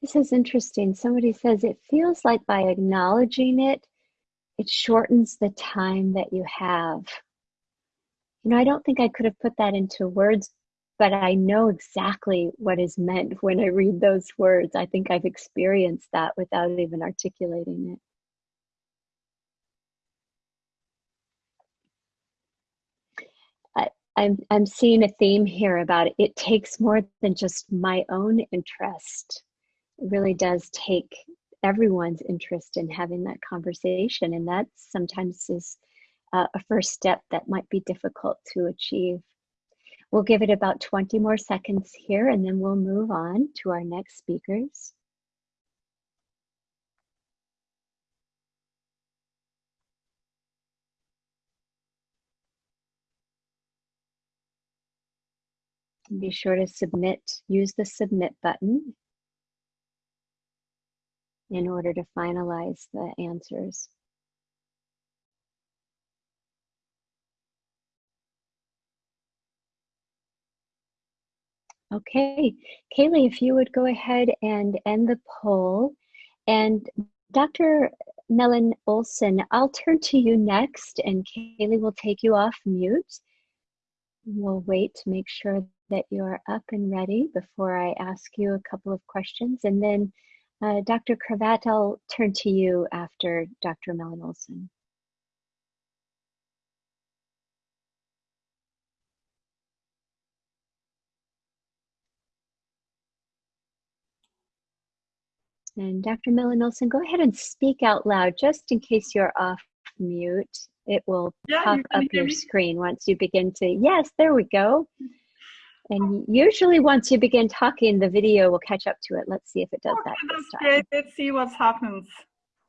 This is interesting. Somebody says it feels like by acknowledging it, it shortens the time that you have. You know, I don't think I could have put that into words, but I know exactly what is meant when I read those words. I think I've experienced that without even articulating it. I'm, I'm seeing a theme here about it. It takes more than just my own interest. It really does take everyone's interest in having that conversation. And that sometimes is uh, a first step that might be difficult to achieve. We'll give it about 20 more seconds here and then we'll move on to our next speakers. Be sure to submit, use the submit button in order to finalize the answers. Okay, Kaylee, if you would go ahead and end the poll. And Dr. Mellon Olson, I'll turn to you next, and Kaylee will take you off mute. We'll wait to make sure that you're up and ready before I ask you a couple of questions. And then uh, Dr. Krevat, I'll turn to you after Dr. Mellin-Olsen. And Dr. Mellin-Olsen, go ahead and speak out loud just in case you're off mute. It will yeah, pop up your me? screen once you begin to, yes, there we go. And usually once you begin talking, the video will catch up to it. Let's see if it does okay, that time. Great. Let's see what happens.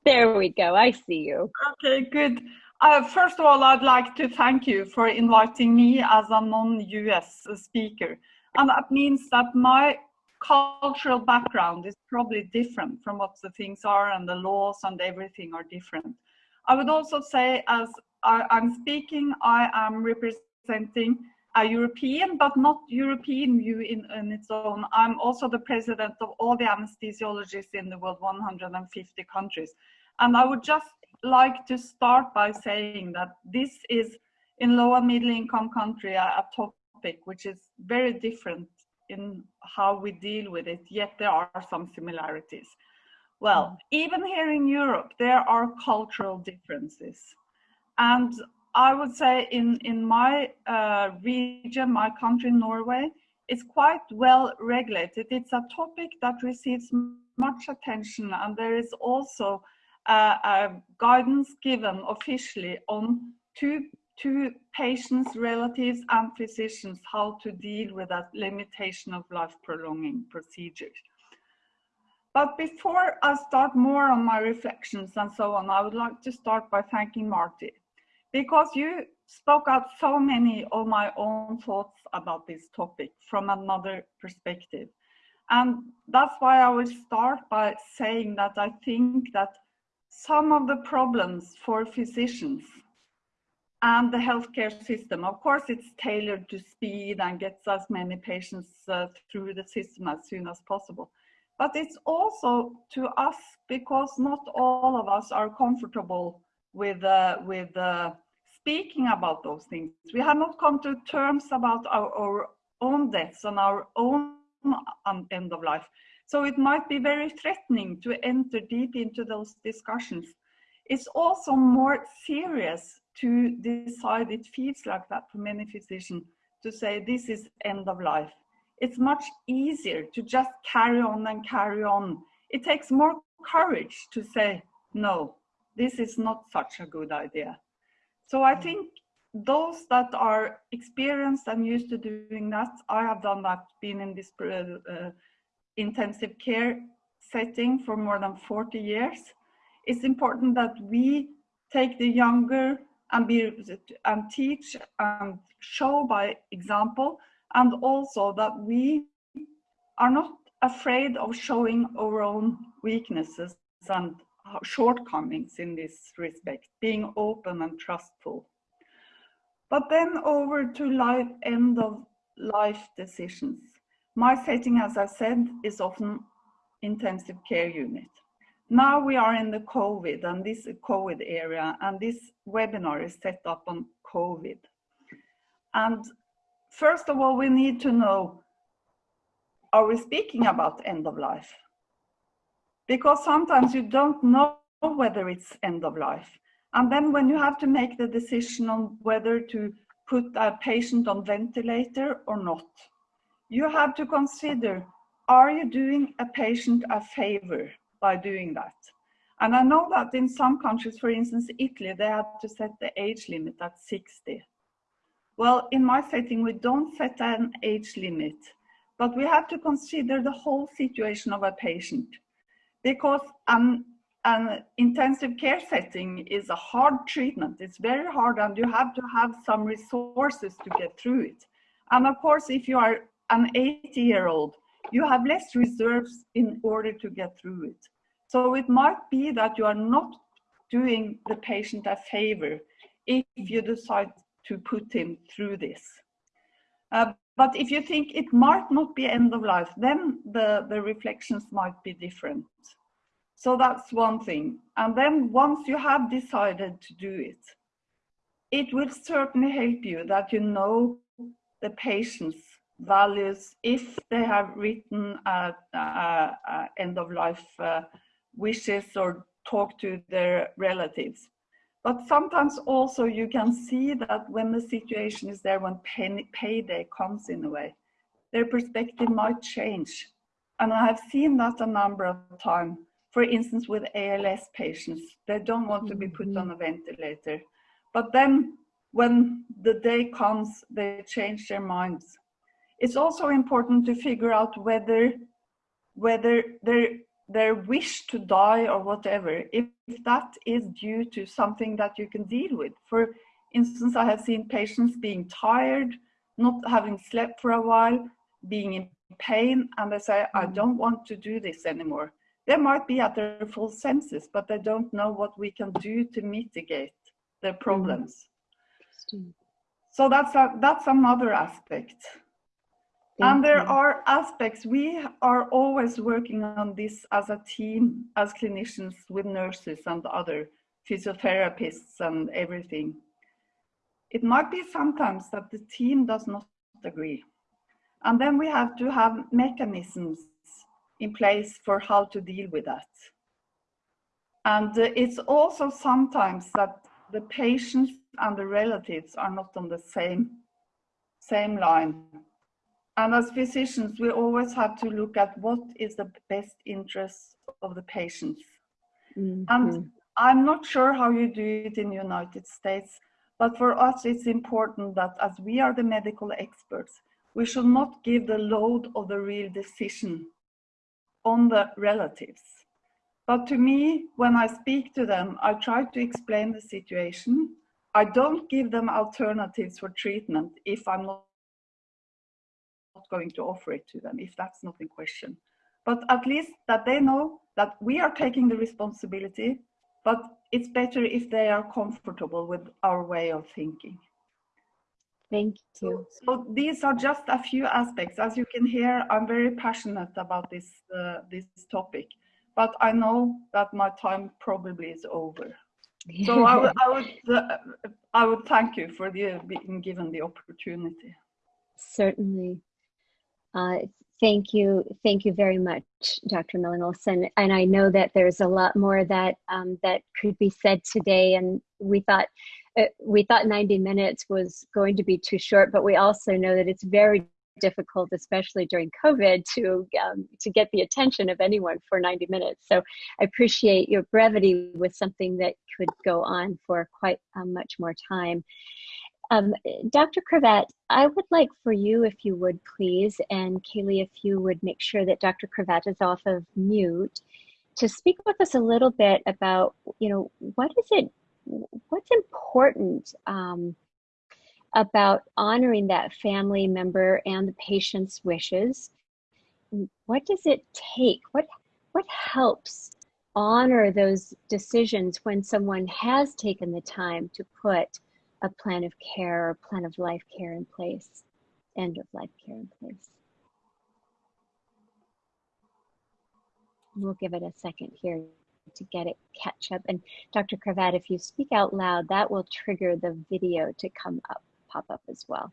There we go. I see you. Okay, good. Uh, first of all, I'd like to thank you for inviting me as a non-US speaker. And that means that my cultural background is probably different from what the things are and the laws and everything are different. I would also say as I, am speaking, I am representing a European, but not European view in, in its own. I'm also the president of all the anesthesiologists in the world, 150 countries. And I would just like to start by saying that this is in low and middle income country a, a topic which is very different in how we deal with it, yet there are some similarities. Well, mm. even here in Europe, there are cultural differences. And I would say in, in my uh, region, my country, Norway, it's quite well regulated. It's a topic that receives much attention and there is also uh, guidance given officially on two to patients, relatives, and physicians how to deal with that limitation of life prolonging procedures. But before I start more on my reflections and so on, I would like to start by thanking Marty because you spoke out so many of my own thoughts about this topic from another perspective. And that's why I will start by saying that I think that some of the problems for physicians and the healthcare system. Of course, it's tailored to speed and gets as many patients uh, through the system as soon as possible. But it's also to us because not all of us are comfortable with, uh, with uh, speaking about those things. We have not come to terms about our, our own deaths and our own um, end of life. So it might be very threatening to enter deep into those discussions. It's also more serious to decide it feels like that for many physicians to say this is end of life. It's much easier to just carry on and carry on. It takes more courage to say, no, this is not such a good idea. So I think those that are experienced and used to doing that, I have done that, been in this uh, uh, intensive care setting for more than 40 years. It's important that we take the younger and be and teach and show by example and also that we are not afraid of showing our own weaknesses and Uh, shortcomings in this respect being open and trustful but then over to life end of life decisions my setting as i said is often intensive care unit now we are in the COVID and this COVID area and this webinar is set up on COVID. And first of all, we need to know, are we speaking about end of life? Because sometimes you don't know whether it's end of life. And then when you have to make the decision on whether to put a patient on ventilator or not, you have to consider, are you doing a patient a favor? by doing that. And I know that in some countries, for instance, Italy, they had to set the age limit at 60. Well, in my setting, we don't set an age limit, but we have to consider the whole situation of a patient because an, an intensive care setting is a hard treatment. It's very hard and you have to have some resources to get through it. And of course, if you are an 80 year old, you have less reserves in order to get through it. So it might be that you are not doing the patient a favor if you decide to put him through this. Uh, but if you think it might not be end of life, then the, the reflections might be different. So that's one thing. And then once you have decided to do it, it will certainly help you that you know the patient's values if they have written a, a, a end of life uh, wishes or talk to their relatives. But sometimes also you can see that when the situation is there, when pay, payday comes in a way, their perspective might change. And I have seen that a number of times. For instance, with ALS patients, they don't want to be put mm-hmm. on a ventilator. But then when the day comes, they change their minds. It's also important to figure out whether whether their their wish to die or whatever, if, if that is due to something that you can deal with. For instance, I have seen patients being tired, not having slept for a while, being in pain, and they say, I mm. don't want to do this anymore. They might be at their full senses, but they don't know what we can do to mitigate their mm. problems. So that's a, that's another aspect. Thank and there you. are aspects, we are always working on this as a team, as clinicians with nurses and other physiotherapists and everything. It might be sometimes that the team does not agree. And then we have to have mechanisms in place for how to deal with that. And uh, it's also sometimes that the patients and the relatives are not on the same, same line and as physicians, we always have to look at what is the best interest of the patients. Mm-hmm. And I'm not sure how you do it in the United States, but for us, it's important that as we are the medical experts, we should not give the load of the real decision on the relatives. But to me, when I speak to them, I try to explain the situation. I don't give them alternatives for treatment if I'm not going to offer it to them if that's not in question. But at least that they know that we are taking the responsibility, but it's better if they are comfortable with our way of thinking. Thank you. So, so these are just a few aspects. As you can hear, I'm very passionate about this, uh, this topic, but I know that my time probably is over. So I would, I would, uh, I would thank you for the, being given the opportunity. Certainly. Uh, thank you. Thank you very much, Dr. Mellin-Olsen. And I know that there's a lot more that, um, that could be said today. And we thought, uh, we thought 90 minutes was going to be too short, but we also know that it's very difficult, especially during COVID, to um, to get the attention of anyone for 90 minutes. So I appreciate your brevity with something that could go on for quite um, much more time. Um, Dr. Krevat, I would like for you, if you would please, and Kaylee, if you would make sure that Dr. Krevat is off of mute, to speak with us a little bit about, you know, what is it, what's important um, about honoring that family member and the patient's wishes? What does it take? What, what helps honor those decisions when someone has taken the time to put a plan of care or plan of life care in place, end of life care in place. We'll give it a second here to get it catch up. And Dr. Krevat, if you speak out loud, that will trigger the video to come up, pop up as well.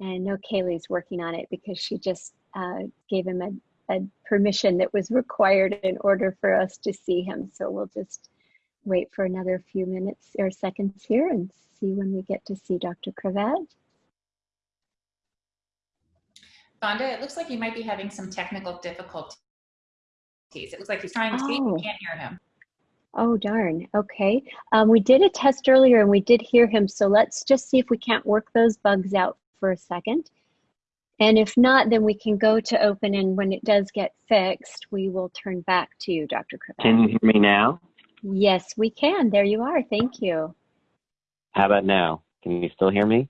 And I know Kaylee's working on it because she just uh, gave him a, a permission that was required in order for us to see him. So we'll just wait for another few minutes or seconds here and see when we get to see Dr. Krevat. Vonda, it looks like you might be having some technical difficulties. It looks like he's trying to speak, oh. we can't hear him. Oh, darn. Okay. Um, we did a test earlier and we did hear him. So let's just see if we can't work those bugs out for a second. And if not, then we can go to open and when it does get fixed, we will turn back to you, Dr. Can you hear me now? Yes, we can. There you are. Thank you. How about now? Can you still hear me?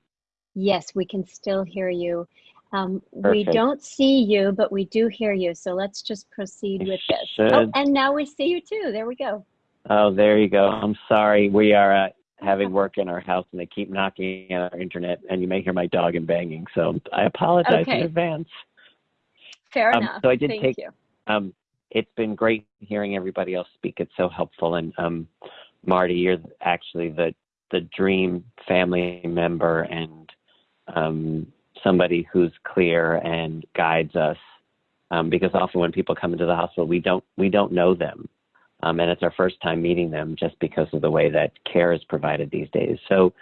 Yes, we can still hear you. Um, we don't see you, but we do hear you. So let's just proceed with this. Oh, and now we see you too. There we go. Oh, there you go. I'm sorry. We are uh, having work in our house and they keep knocking at our internet and you may hear my dog and banging. So I apologize Okay. in advance. Fair Um, enough. so I did Thank take- you. Um, it's been great hearing everybody else speak. It's so helpful. And um, Marty, you're actually the the dream family member and um, somebody who's clear and guides us. Um, because often when people come into the hospital, we don't we don't know them, um, and it's our first time meeting them just because of the way that care is provided these days. So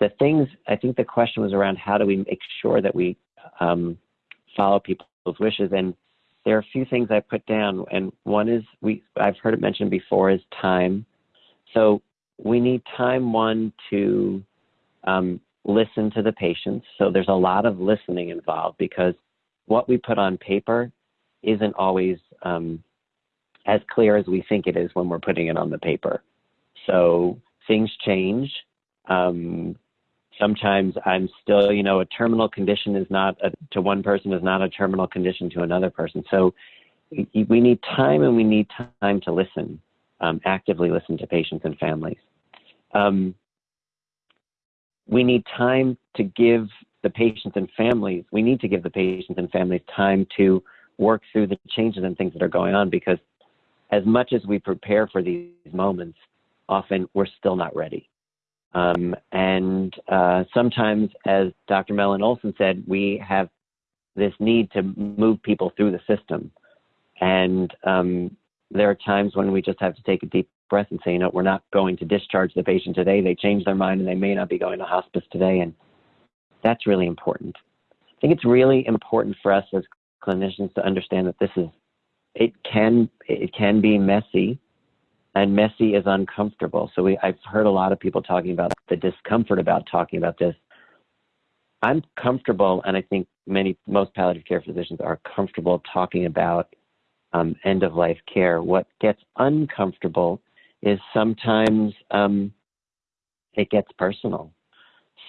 the things I think the question was around how do we make sure that we um, follow people's wishes and there are a few things I put down, and one is we I've heard it mentioned before is time. So we need time one to um, listen to the patients. So there's a lot of listening involved because what we put on paper isn't always um, as clear as we think it is when we're putting it on the paper. So things change. Um, sometimes I'm still, you know, a terminal condition is not a, to one person is not a terminal condition to another person. So we need time and we need time to listen, um, actively listen to patients and families. Um, we need time to give the patients and families, we need to give the patients and families time to work through the changes and things that are going on because as much as we prepare for these moments, often we're still not ready. Um, and uh, sometimes, as Dr. Mellin-Olsen said, we have this need to move people through the system. And um, there are times when we just have to take a deep breath and say, you know, we're not going to discharge the patient today. They change their mind and they may not be going to hospice today. And that's really important. I think it's really important for us as clinicians to understand that this is, it can, it can be messy and messy is uncomfortable. So we, I've heard a lot of people talking about the discomfort about talking about this. I'm comfortable, and I think many, most palliative care physicians are comfortable talking about um, end of life care. What gets uncomfortable is sometimes um, it gets personal.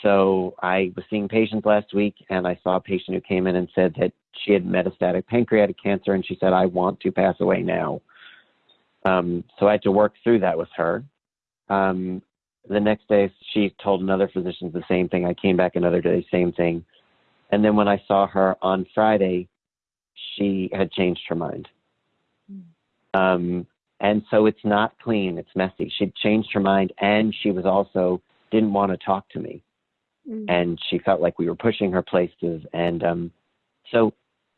So I was seeing patients last week, and I saw a patient who came in and said that she had metastatic pancreatic cancer, and she said, "I want to pass away now." Um, so I had to work through that with her. Um, the next day, she told another physician the same thing. I came back another day, same thing. And then when I saw her on Friday, she had changed her mind. Um, and so it's not clean, it's messy. She'd changed her mind, and she was also didn't want to talk to me. Mm. And she felt like we were pushing her places. And um, so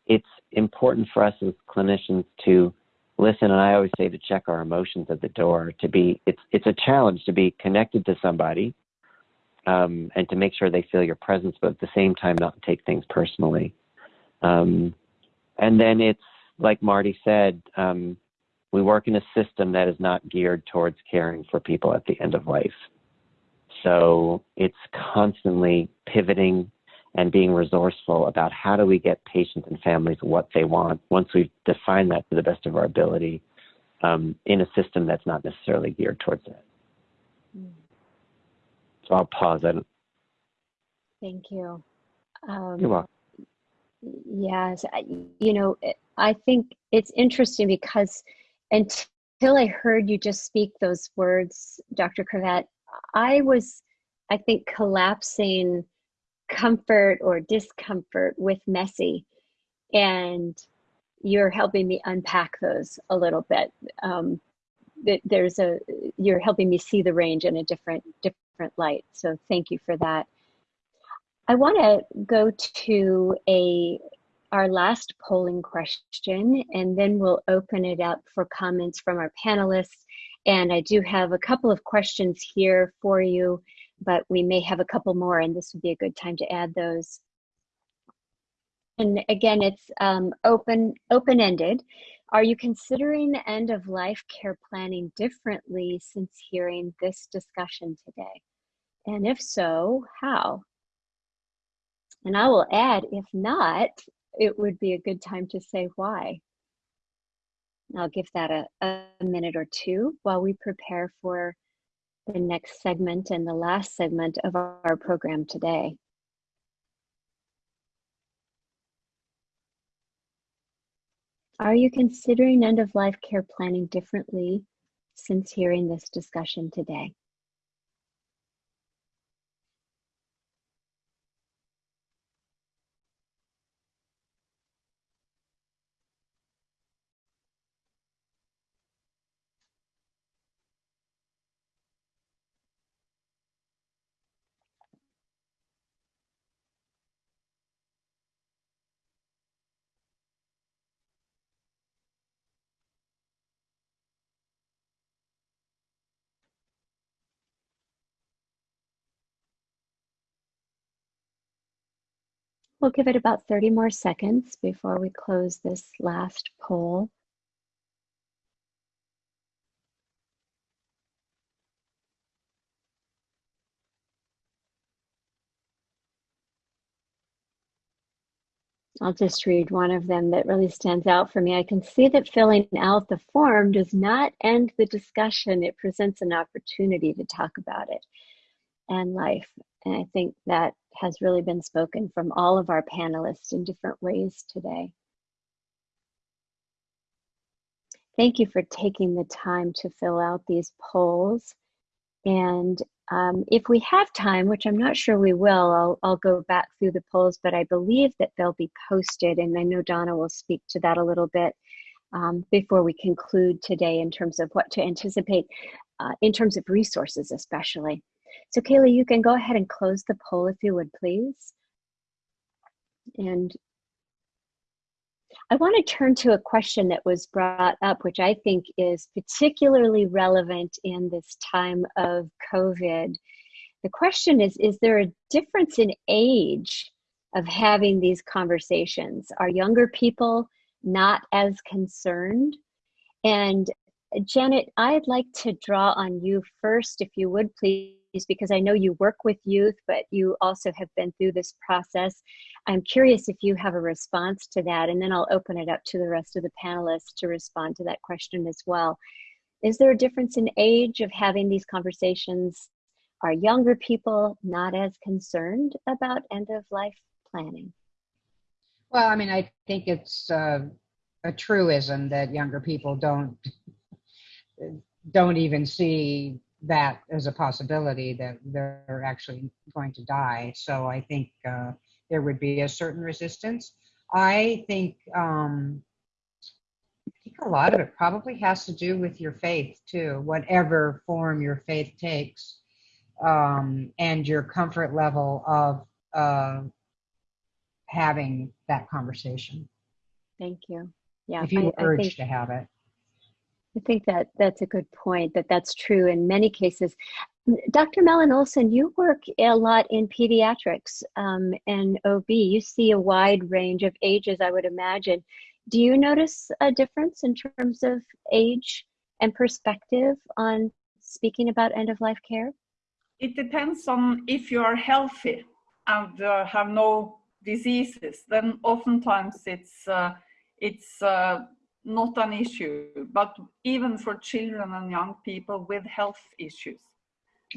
it's important for us as clinicians to listen and i always say to check our emotions at the door to be it's it's a challenge to be connected to somebody um, and to make sure they feel your presence but at the same time not take things personally. Um, and then it's like marty said um, we work in a system that is not geared towards caring for people at the end of life. So it's constantly pivoting and being resourceful about how do we get patients and families what they want once we've defined that to the best of our ability um, in a system that's not necessarily geared towards that. Mm. So I'll pause. I don't, Thank you. Um, you're welcome. Yes, I- you know, I think it's interesting because until I heard you just speak those words, Dr. Krevat, I was, I think, collapsing comfort or discomfort with messy. And you're helping me unpack those a little bit. Um, th- there's a, you're helping me see the range in a different, different light. So thank you for that. I want to go to a our last polling question, and then we'll open it up for comments from our panelists. And I do have a couple of questions here for you, but we may have a couple more, and this would be a good time to add those. And again, it's um, open open ended. Are you considering end of life care planning differently since hearing this discussion today? And if so, how? And I will add, if not, it would be a good time to say why. I'll give that a, a minute or two while we prepare for the next segment and the last segment of our program today. Are you considering end of life care planning differently since hearing this discussion today? We'll give it about 30 more seconds before we close this last poll. I'll just read one of them that really stands out for me. I can see that filling out the form does not end the discussion. It presents an opportunity to talk about it and life. And I think that has really been spoken from all of our panelists in different ways today. Thank you for taking the time to fill out these polls. And um, if we have time, which I'm not sure we will, I'll, I'll go back through the polls, but I believe that they'll be posted. And I know Donna will speak to that a little bit um, before we conclude today in terms of what to anticipate uh, in terms of resources, especially. So Kaylee, you can go ahead and close the poll if you would, please. And I want to turn to a question that was brought up, which I think is particularly relevant in this time of COVID. The question is Is there a difference in age of having these conversations? Are younger people not as concerned? And Janet, I'd like to draw on you first, if you would please because I know you work with youth, but you also have been through this process. I'm curious if you have a response to that, and then I'll open it up to the rest of the panelists to respond to that question as well. Is there a difference in age of having these conversations? Are younger people not as concerned about end of life planning? Well, I mean, I think it's uh, a truism that younger people don't don't even see that as a possibility that they're actually going to die. So I think uh, there would be a certain resistance. I think um, I think a lot of it probably has to do with your faith too, whatever form your faith takes, um, and your comfort level of uh, having that conversation. Thank you. Yeah, if you I, urge I think, to have it. I think that that's a good point, that that's true in many cases. Dr. Mellin-Olsen, you work a lot in pediatrics um, and OB. You see a wide range of ages, I would imagine. Do you notice a difference in terms of age and perspective on speaking about end of life care? It depends on if you are healthy and uh, have no diseases. Then oftentimes it's uh, it's uh, not an issue, but even for children and young people with health issues,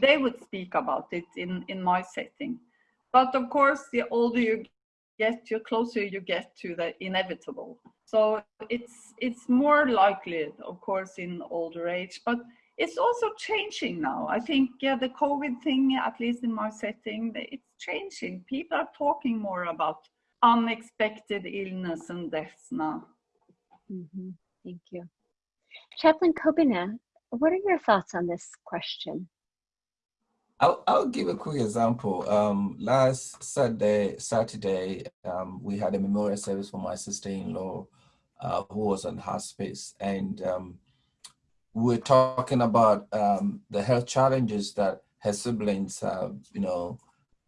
they would speak about it in, in my setting. But of course, the older you get, the closer you get to the inevitable. So it's it's more likely, of course, in older age, but it's also changing now. I think yeah, the COVID thing, at least in my setting, it's changing. People are talking more about unexpected illness and deaths now. Mm-hmm. Thank you. Chaplain Kobina, what are your thoughts on this question? I'll, I'll give a quick example. Um, last Saturday, Saturday um, we had a memorial service for my sister-in-law uh, who was on hospice. And um, we are talking about um, the health challenges that her siblings have, you know,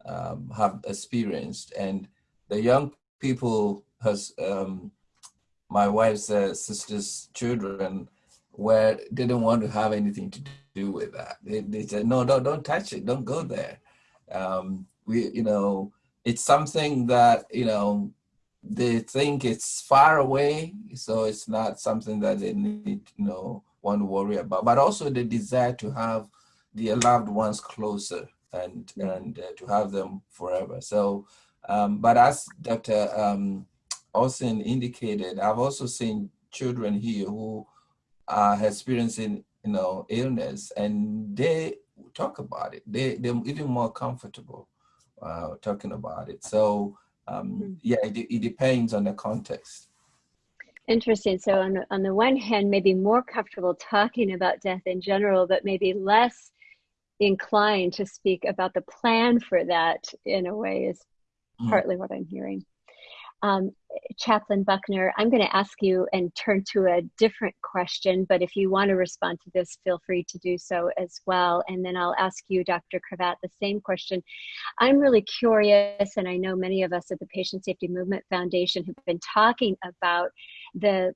um, have experienced. And the young people has um, my wife's uh, sister's children where they didn't want to have anything to do with that. They, they said, no, don't, don't touch it. Don't go there. Um, we, you know, it's something that, you know, they think it's far away. So it's not something that they need, you know, want to worry about, but also the desire to have their loved ones closer and and uh, to have them forever. So, um, but as Dr. Um, Olsen indicated, I've also seen children here who are experiencing you know illness, and they talk about it. They they're even more comfortable uh, talking about it. So um, Mm-hmm. yeah, it, it depends on the context. Interesting. So on the, on the one hand, maybe more comfortable talking about death in general, but maybe less inclined to speak about the plan for that in a way is Mm. partly what I'm hearing. Um, Chaplain Buckner, I'm going to ask you and turn to a different question, but if you want to respond to this, feel free to do so as well. And then I'll ask you, Dr. Krevat, the same question. I'm really curious, and I know many of us at the Patient Safety Movement Foundation have been talking about the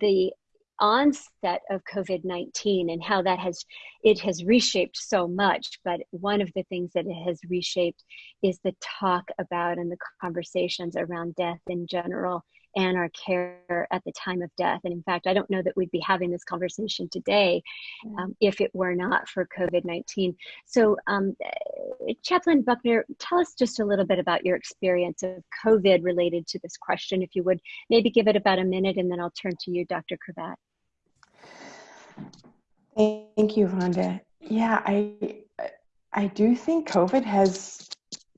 the onset of COVID-19 and how that has it has reshaped so much but one of the things that it has reshaped is the talk about and the conversations around death in general and our care at the time of death. And in fact i don't know that we'd be having this conversation today um, if it were not for covid-19 so um, chaplain buckner tell us just a little bit about your experience of covid related to this question if you would. Maybe give it about a minute and then i'll turn to you dr krevat Thank you, Vonda. Yeah, I I do think COVID has,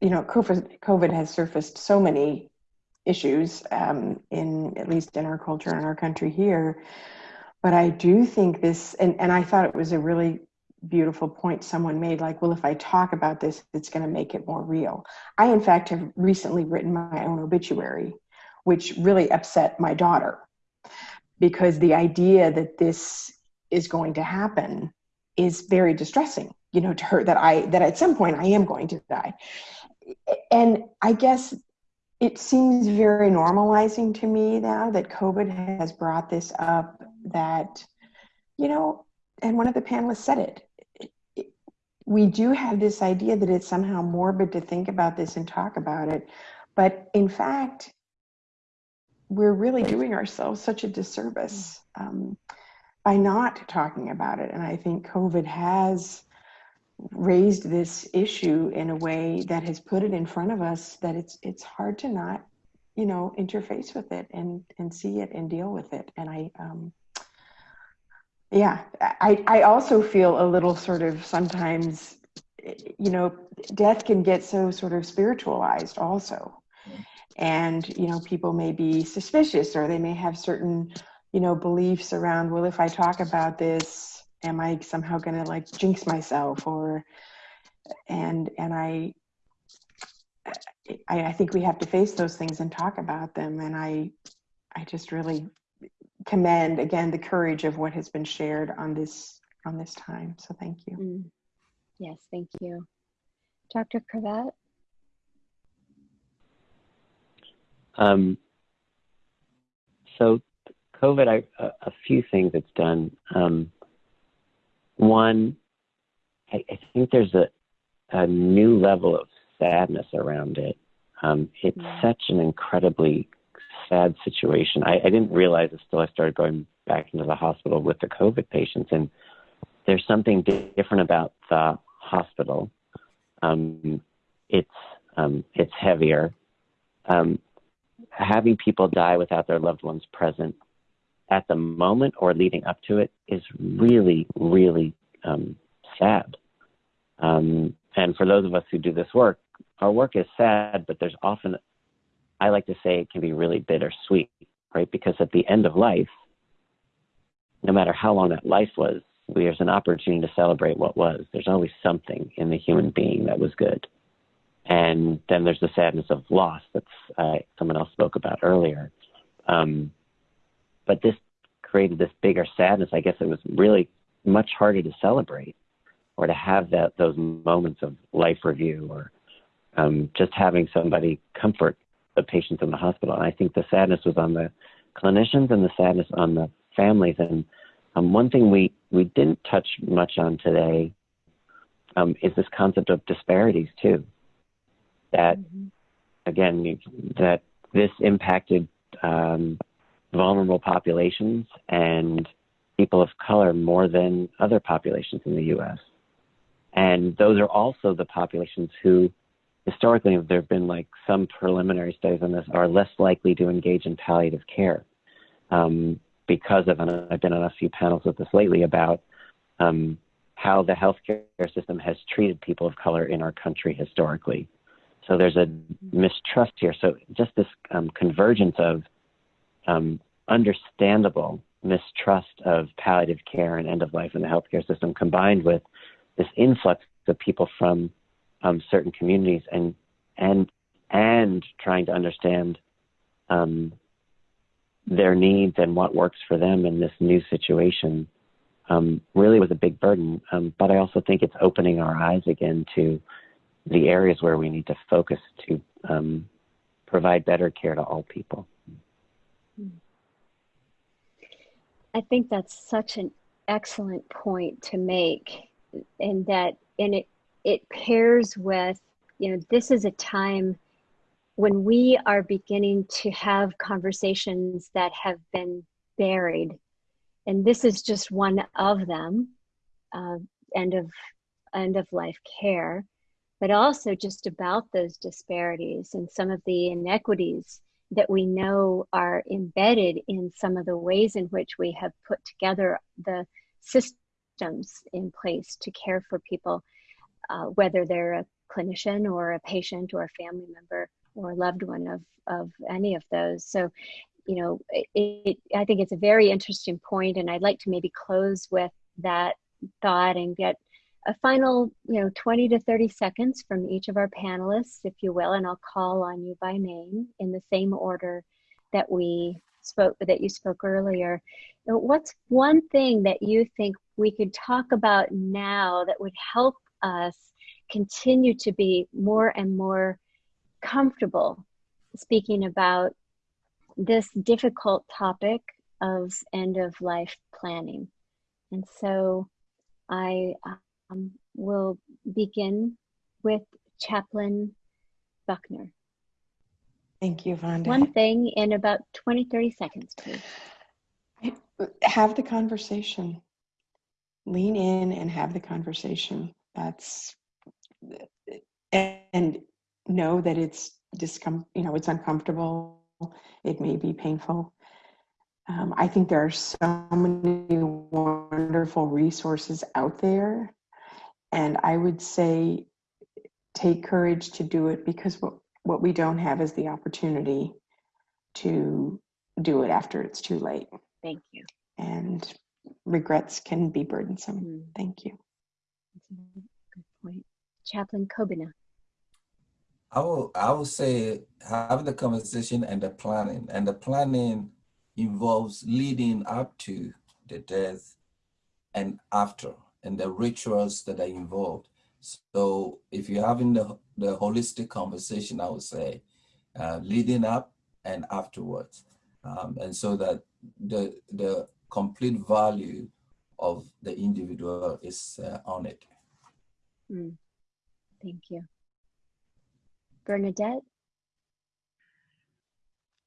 you know, COVID, COVID has surfaced so many issues um, in at least in our culture and our country here. But I do think this, and, and I thought it was a really beautiful point someone made like, well, if I talk about this, it's going to make it more real. I, in fact, have recently written my own obituary, which really upset my daughter because the idea that this is going to happen is very distressing you know to her that i that at some point i am going to die. And i guess it seems very normalizing to me now that covid has brought this up that you know and one of the panelists said it we do have this idea that it's somehow morbid to think about this and talk about it but in fact we're really doing ourselves such a disservice um, by not talking about it. And I think COVID has raised this issue in a way that has put it in front of us that it's it's hard to not, you know, interface with it and and see it and deal with it. And I um yeah, I I also feel a little sort of sometimes you know, death can get so sort of spiritualized also. And you know, people may be suspicious or they may have certain you know beliefs around well if i talk about this am i somehow going to like jinx myself or and and i I, I think we have to face those things and talk about them. And i i just really commend again the courage of what has been shared on this on this time. So thank you. Mm. yes thank you. Dr krevat um, so COVID, I, a, a, few things it's done. Um, one, I, I, think there's a, a new level of sadness around it. Um, it's mm-hmm. such an incredibly sad situation. I, I, didn't realize it until I started going back into the hospital with the COVID patients, and there's something different about the hospital. Um, it's um, it's heavier. Um, having people die without their loved ones present at the moment or leading up to it is really, really um, sad. Um, and for those of us who do this work, our work is sad, but there's often, I like to say, it can be really bittersweet, right? Because at the end of life, no matter how long that life was, there's an opportunity to celebrate what was. There's always something in the human being that was good. And then there's the sadness of loss that uh, someone else spoke about earlier. Um, but this created this bigger sadness. I guess it was really much harder to celebrate or to have that those moments of life review or um, just having somebody comfort the patients in the hospital. And I think the sadness was on the clinicians and the sadness on the families. And um, one thing we, we didn't touch much on today um, is this concept of disparities too. That mm-hmm. again, that this impacted um, vulnerable populations and people of color more than other populations in the U.S. And those are also the populations who, historically, there have been like some preliminary studies on this, are less likely to engage in palliative care um, because of, and I've been on a few panels with this lately about um, how the healthcare system has treated people of color in our country historically. So there's a mistrust here. So just this um, convergence of um, understandable mistrust of palliative care and end of life in the healthcare system combined with this influx of people from um, certain communities and and and trying to understand um, their needs and what works for them in this new situation um, really was a big burden. Um, but I also think it's opening our eyes again to the areas where we need to focus to um, provide better care to all people. I think that's such an excellent point to make, and that and it it pairs with you know this is a time when we are beginning to have conversations that have been buried, and this is just one of them, uh, end of end of life care, but also just about those disparities and some of the inequities that we know are embedded in some of the ways in which we have put together the systems in place to care for people, uh, whether they're a clinician or a patient or a family member or a loved one of, of any of those. So, you know, it, it, I think it's a very interesting point, and I'd like to maybe close with that thought and get a final, you know, 20 to 30 seconds from each of our panelists, if you will, and I'll call on you by name in the same order that we spoke, that you spoke earlier. What's one thing that you think we could talk about now that would help us continue to be more and more comfortable speaking about this difficult topic of end of life planning? And so I um, we'll begin with Chaplain Buckner. Thank you, Vonda. One thing in about 20, 30 seconds, please. Have the conversation. Lean in and have the conversation. That's and know that it's discom you know it's uncomfortable. It may be painful. Um, I think there are so many wonderful resources out there and I would say take courage to do it because what, what we don't have is the opportunity to do it after it's too late. Thank you. And regrets can be burdensome. Mm. Thank you. good point. Chaplain Kobina. I will I will say have the conversation and the planning. And the planning involves leading up to the death and after and the rituals that are involved. So if you're having the, the holistic conversation, I would say, uh, leading up and afterwards. Um, and so that the, the complete value of the individual is uh, on it. Mm. Thank you. Bernadette?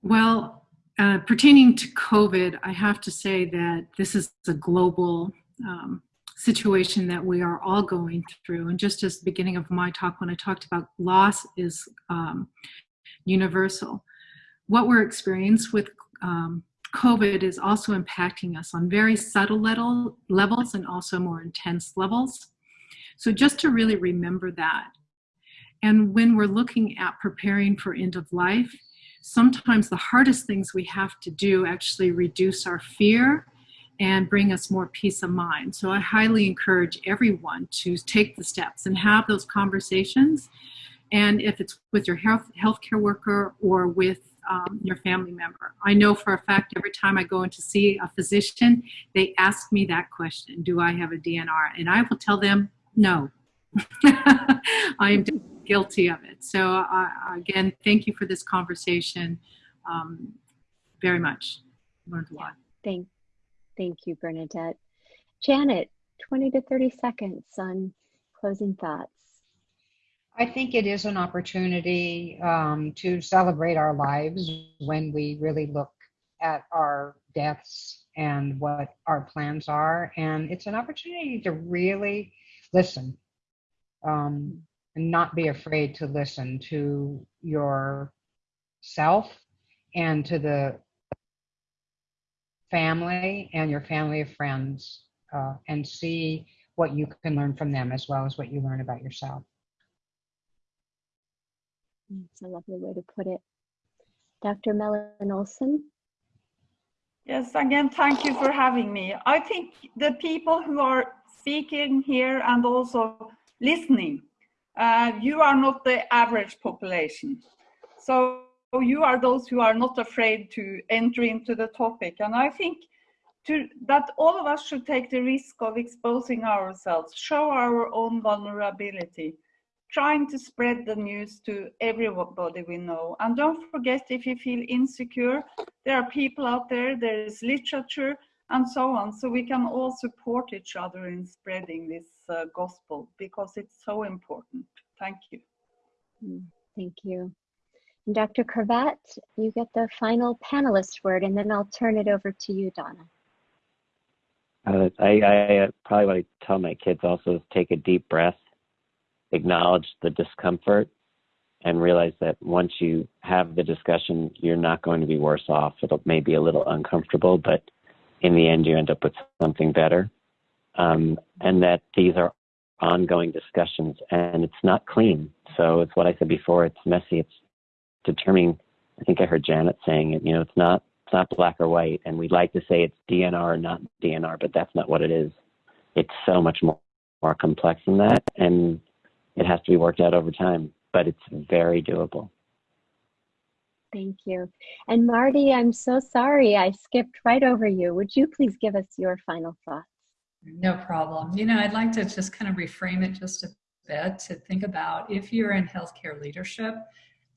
Well, uh, pertaining to COVID, I have to say that this is a global um, situation that we are all going through. And just as the beginning of my talk, when I talked about loss is um, universal, what we're experiencing with um, COVID is also impacting us on very subtle level, levels and also more intense levels. So just to really remember that. And when we're looking at preparing for end of life, sometimes the hardest things we have to do actually reduce our fear and bring us more peace of mind. So I highly encourage everyone to take the steps and have those conversations. And if it's with your health healthcare worker or with um, your family member. I know for a fact every time I go in to see a physician, they ask me that question, do I have a DNR? And I will tell them, no. I am guilty of it. So uh, again, thank you for this conversation um, very much. Learned a lot. Thank, Thank you, Bernadette. Janet, 20 to 30 seconds on closing thoughts. I think it is an opportunity um, to celebrate our lives when we really look at our deaths and what our plans are. And it's an opportunity to really listen um, and not be afraid to listen to yourself and to the family and your family of friends uh, and see what you can learn from them as well as what you learn about yourself. It's a lovely way to put it. Dr. Mellin-Olsen? Yes, again, thank you for having me. I think the people who are speaking here and also listening, uh, you are not the average population. So you are those who are not afraid to enter into the topic. And I think to, that all of us should take the risk of exposing ourselves, show our own vulnerability, trying to spread the news to everybody we know. And don't forget, if you feel insecure, there are people out there, there is literature, and so on. So we can all support each other in spreading this uh, gospel because it's so important. Thank you. Mm, Thank you. Dr. Krevat, you get the final panelist word, and then I'll turn it over to you, Donna. Uh, I, I uh, probably what I tell my kids also is take a deep breath, acknowledge the discomfort, and realize that once you have the discussion, you're not going to be worse off. It'll may be a little uncomfortable, but in the end, you end up with something better. Um, and that these are ongoing discussions, and it's not clean. So it's what I said before. It's messy. It's determining. I think I heard Janet saying it. You know, it's not it's not black or white, and we'd like to say it's DNR not DNR, but that's not what it is. It's so much more more complex than that, and it has to be worked out over time. But it's very doable. Thank you. And Marty, I'm so sorry I skipped right over you. Would you please give us your final thoughts? No problem. You know, I'd like to just kind of reframe it just a bit to think about if you're in healthcare leadership,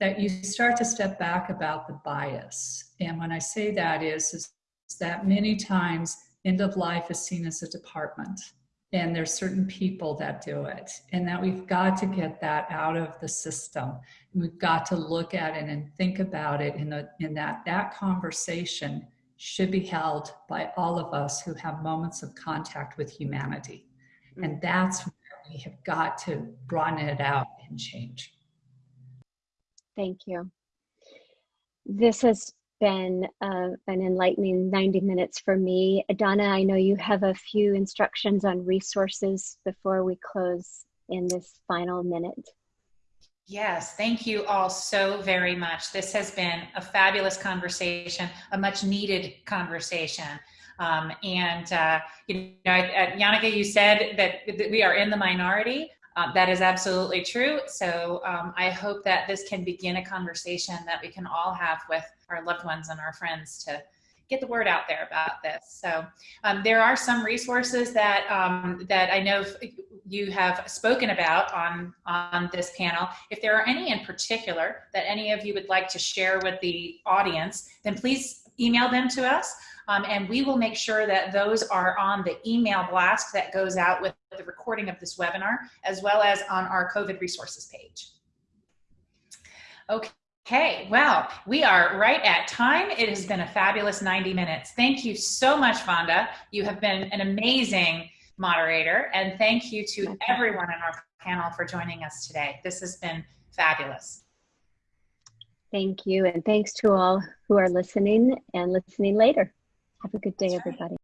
that you start to step back about the bias. And when I say that is, is that many times end of life is seen as a department and there's certain people that do it. And that we've got to get that out of the system. We've got to look at it and think about it in, a, in that that conversation should be held by all of us who have moments of contact with humanity. Mm. And that's where we have got to broaden it out and change Thank you. This has been uh, an enlightening 90 minutes for me. Donna, I know you have a few instructions on resources before we close in this final minute. Yes, thank you all so very much. This has been a fabulous conversation, a much needed conversation. Um, and, uh, you know, uh, Jannicke, you said that, that we are in the minority. Uh, that is absolutely true. So um, I hope that this can begin a conversation that we can all have with our loved ones and our friends to get the word out there about this. So um, there are some resources that um, that I know you have spoken about on on this panel. If there are any in particular that any of you would like to share with the audience, then please email them to us. Um, and we will make sure that those are on the email blast that goes out with the recording of this webinar, as well as on our COVID resources page. Okay, well, we are right at time. It has been a fabulous 90 minutes. Thank you so much, Vonda. You have been an amazing moderator, and thank you to everyone on our panel for joining us today. This has been fabulous. Thank you, and thanks to all who are listening and listening later. Have a good day, everybody.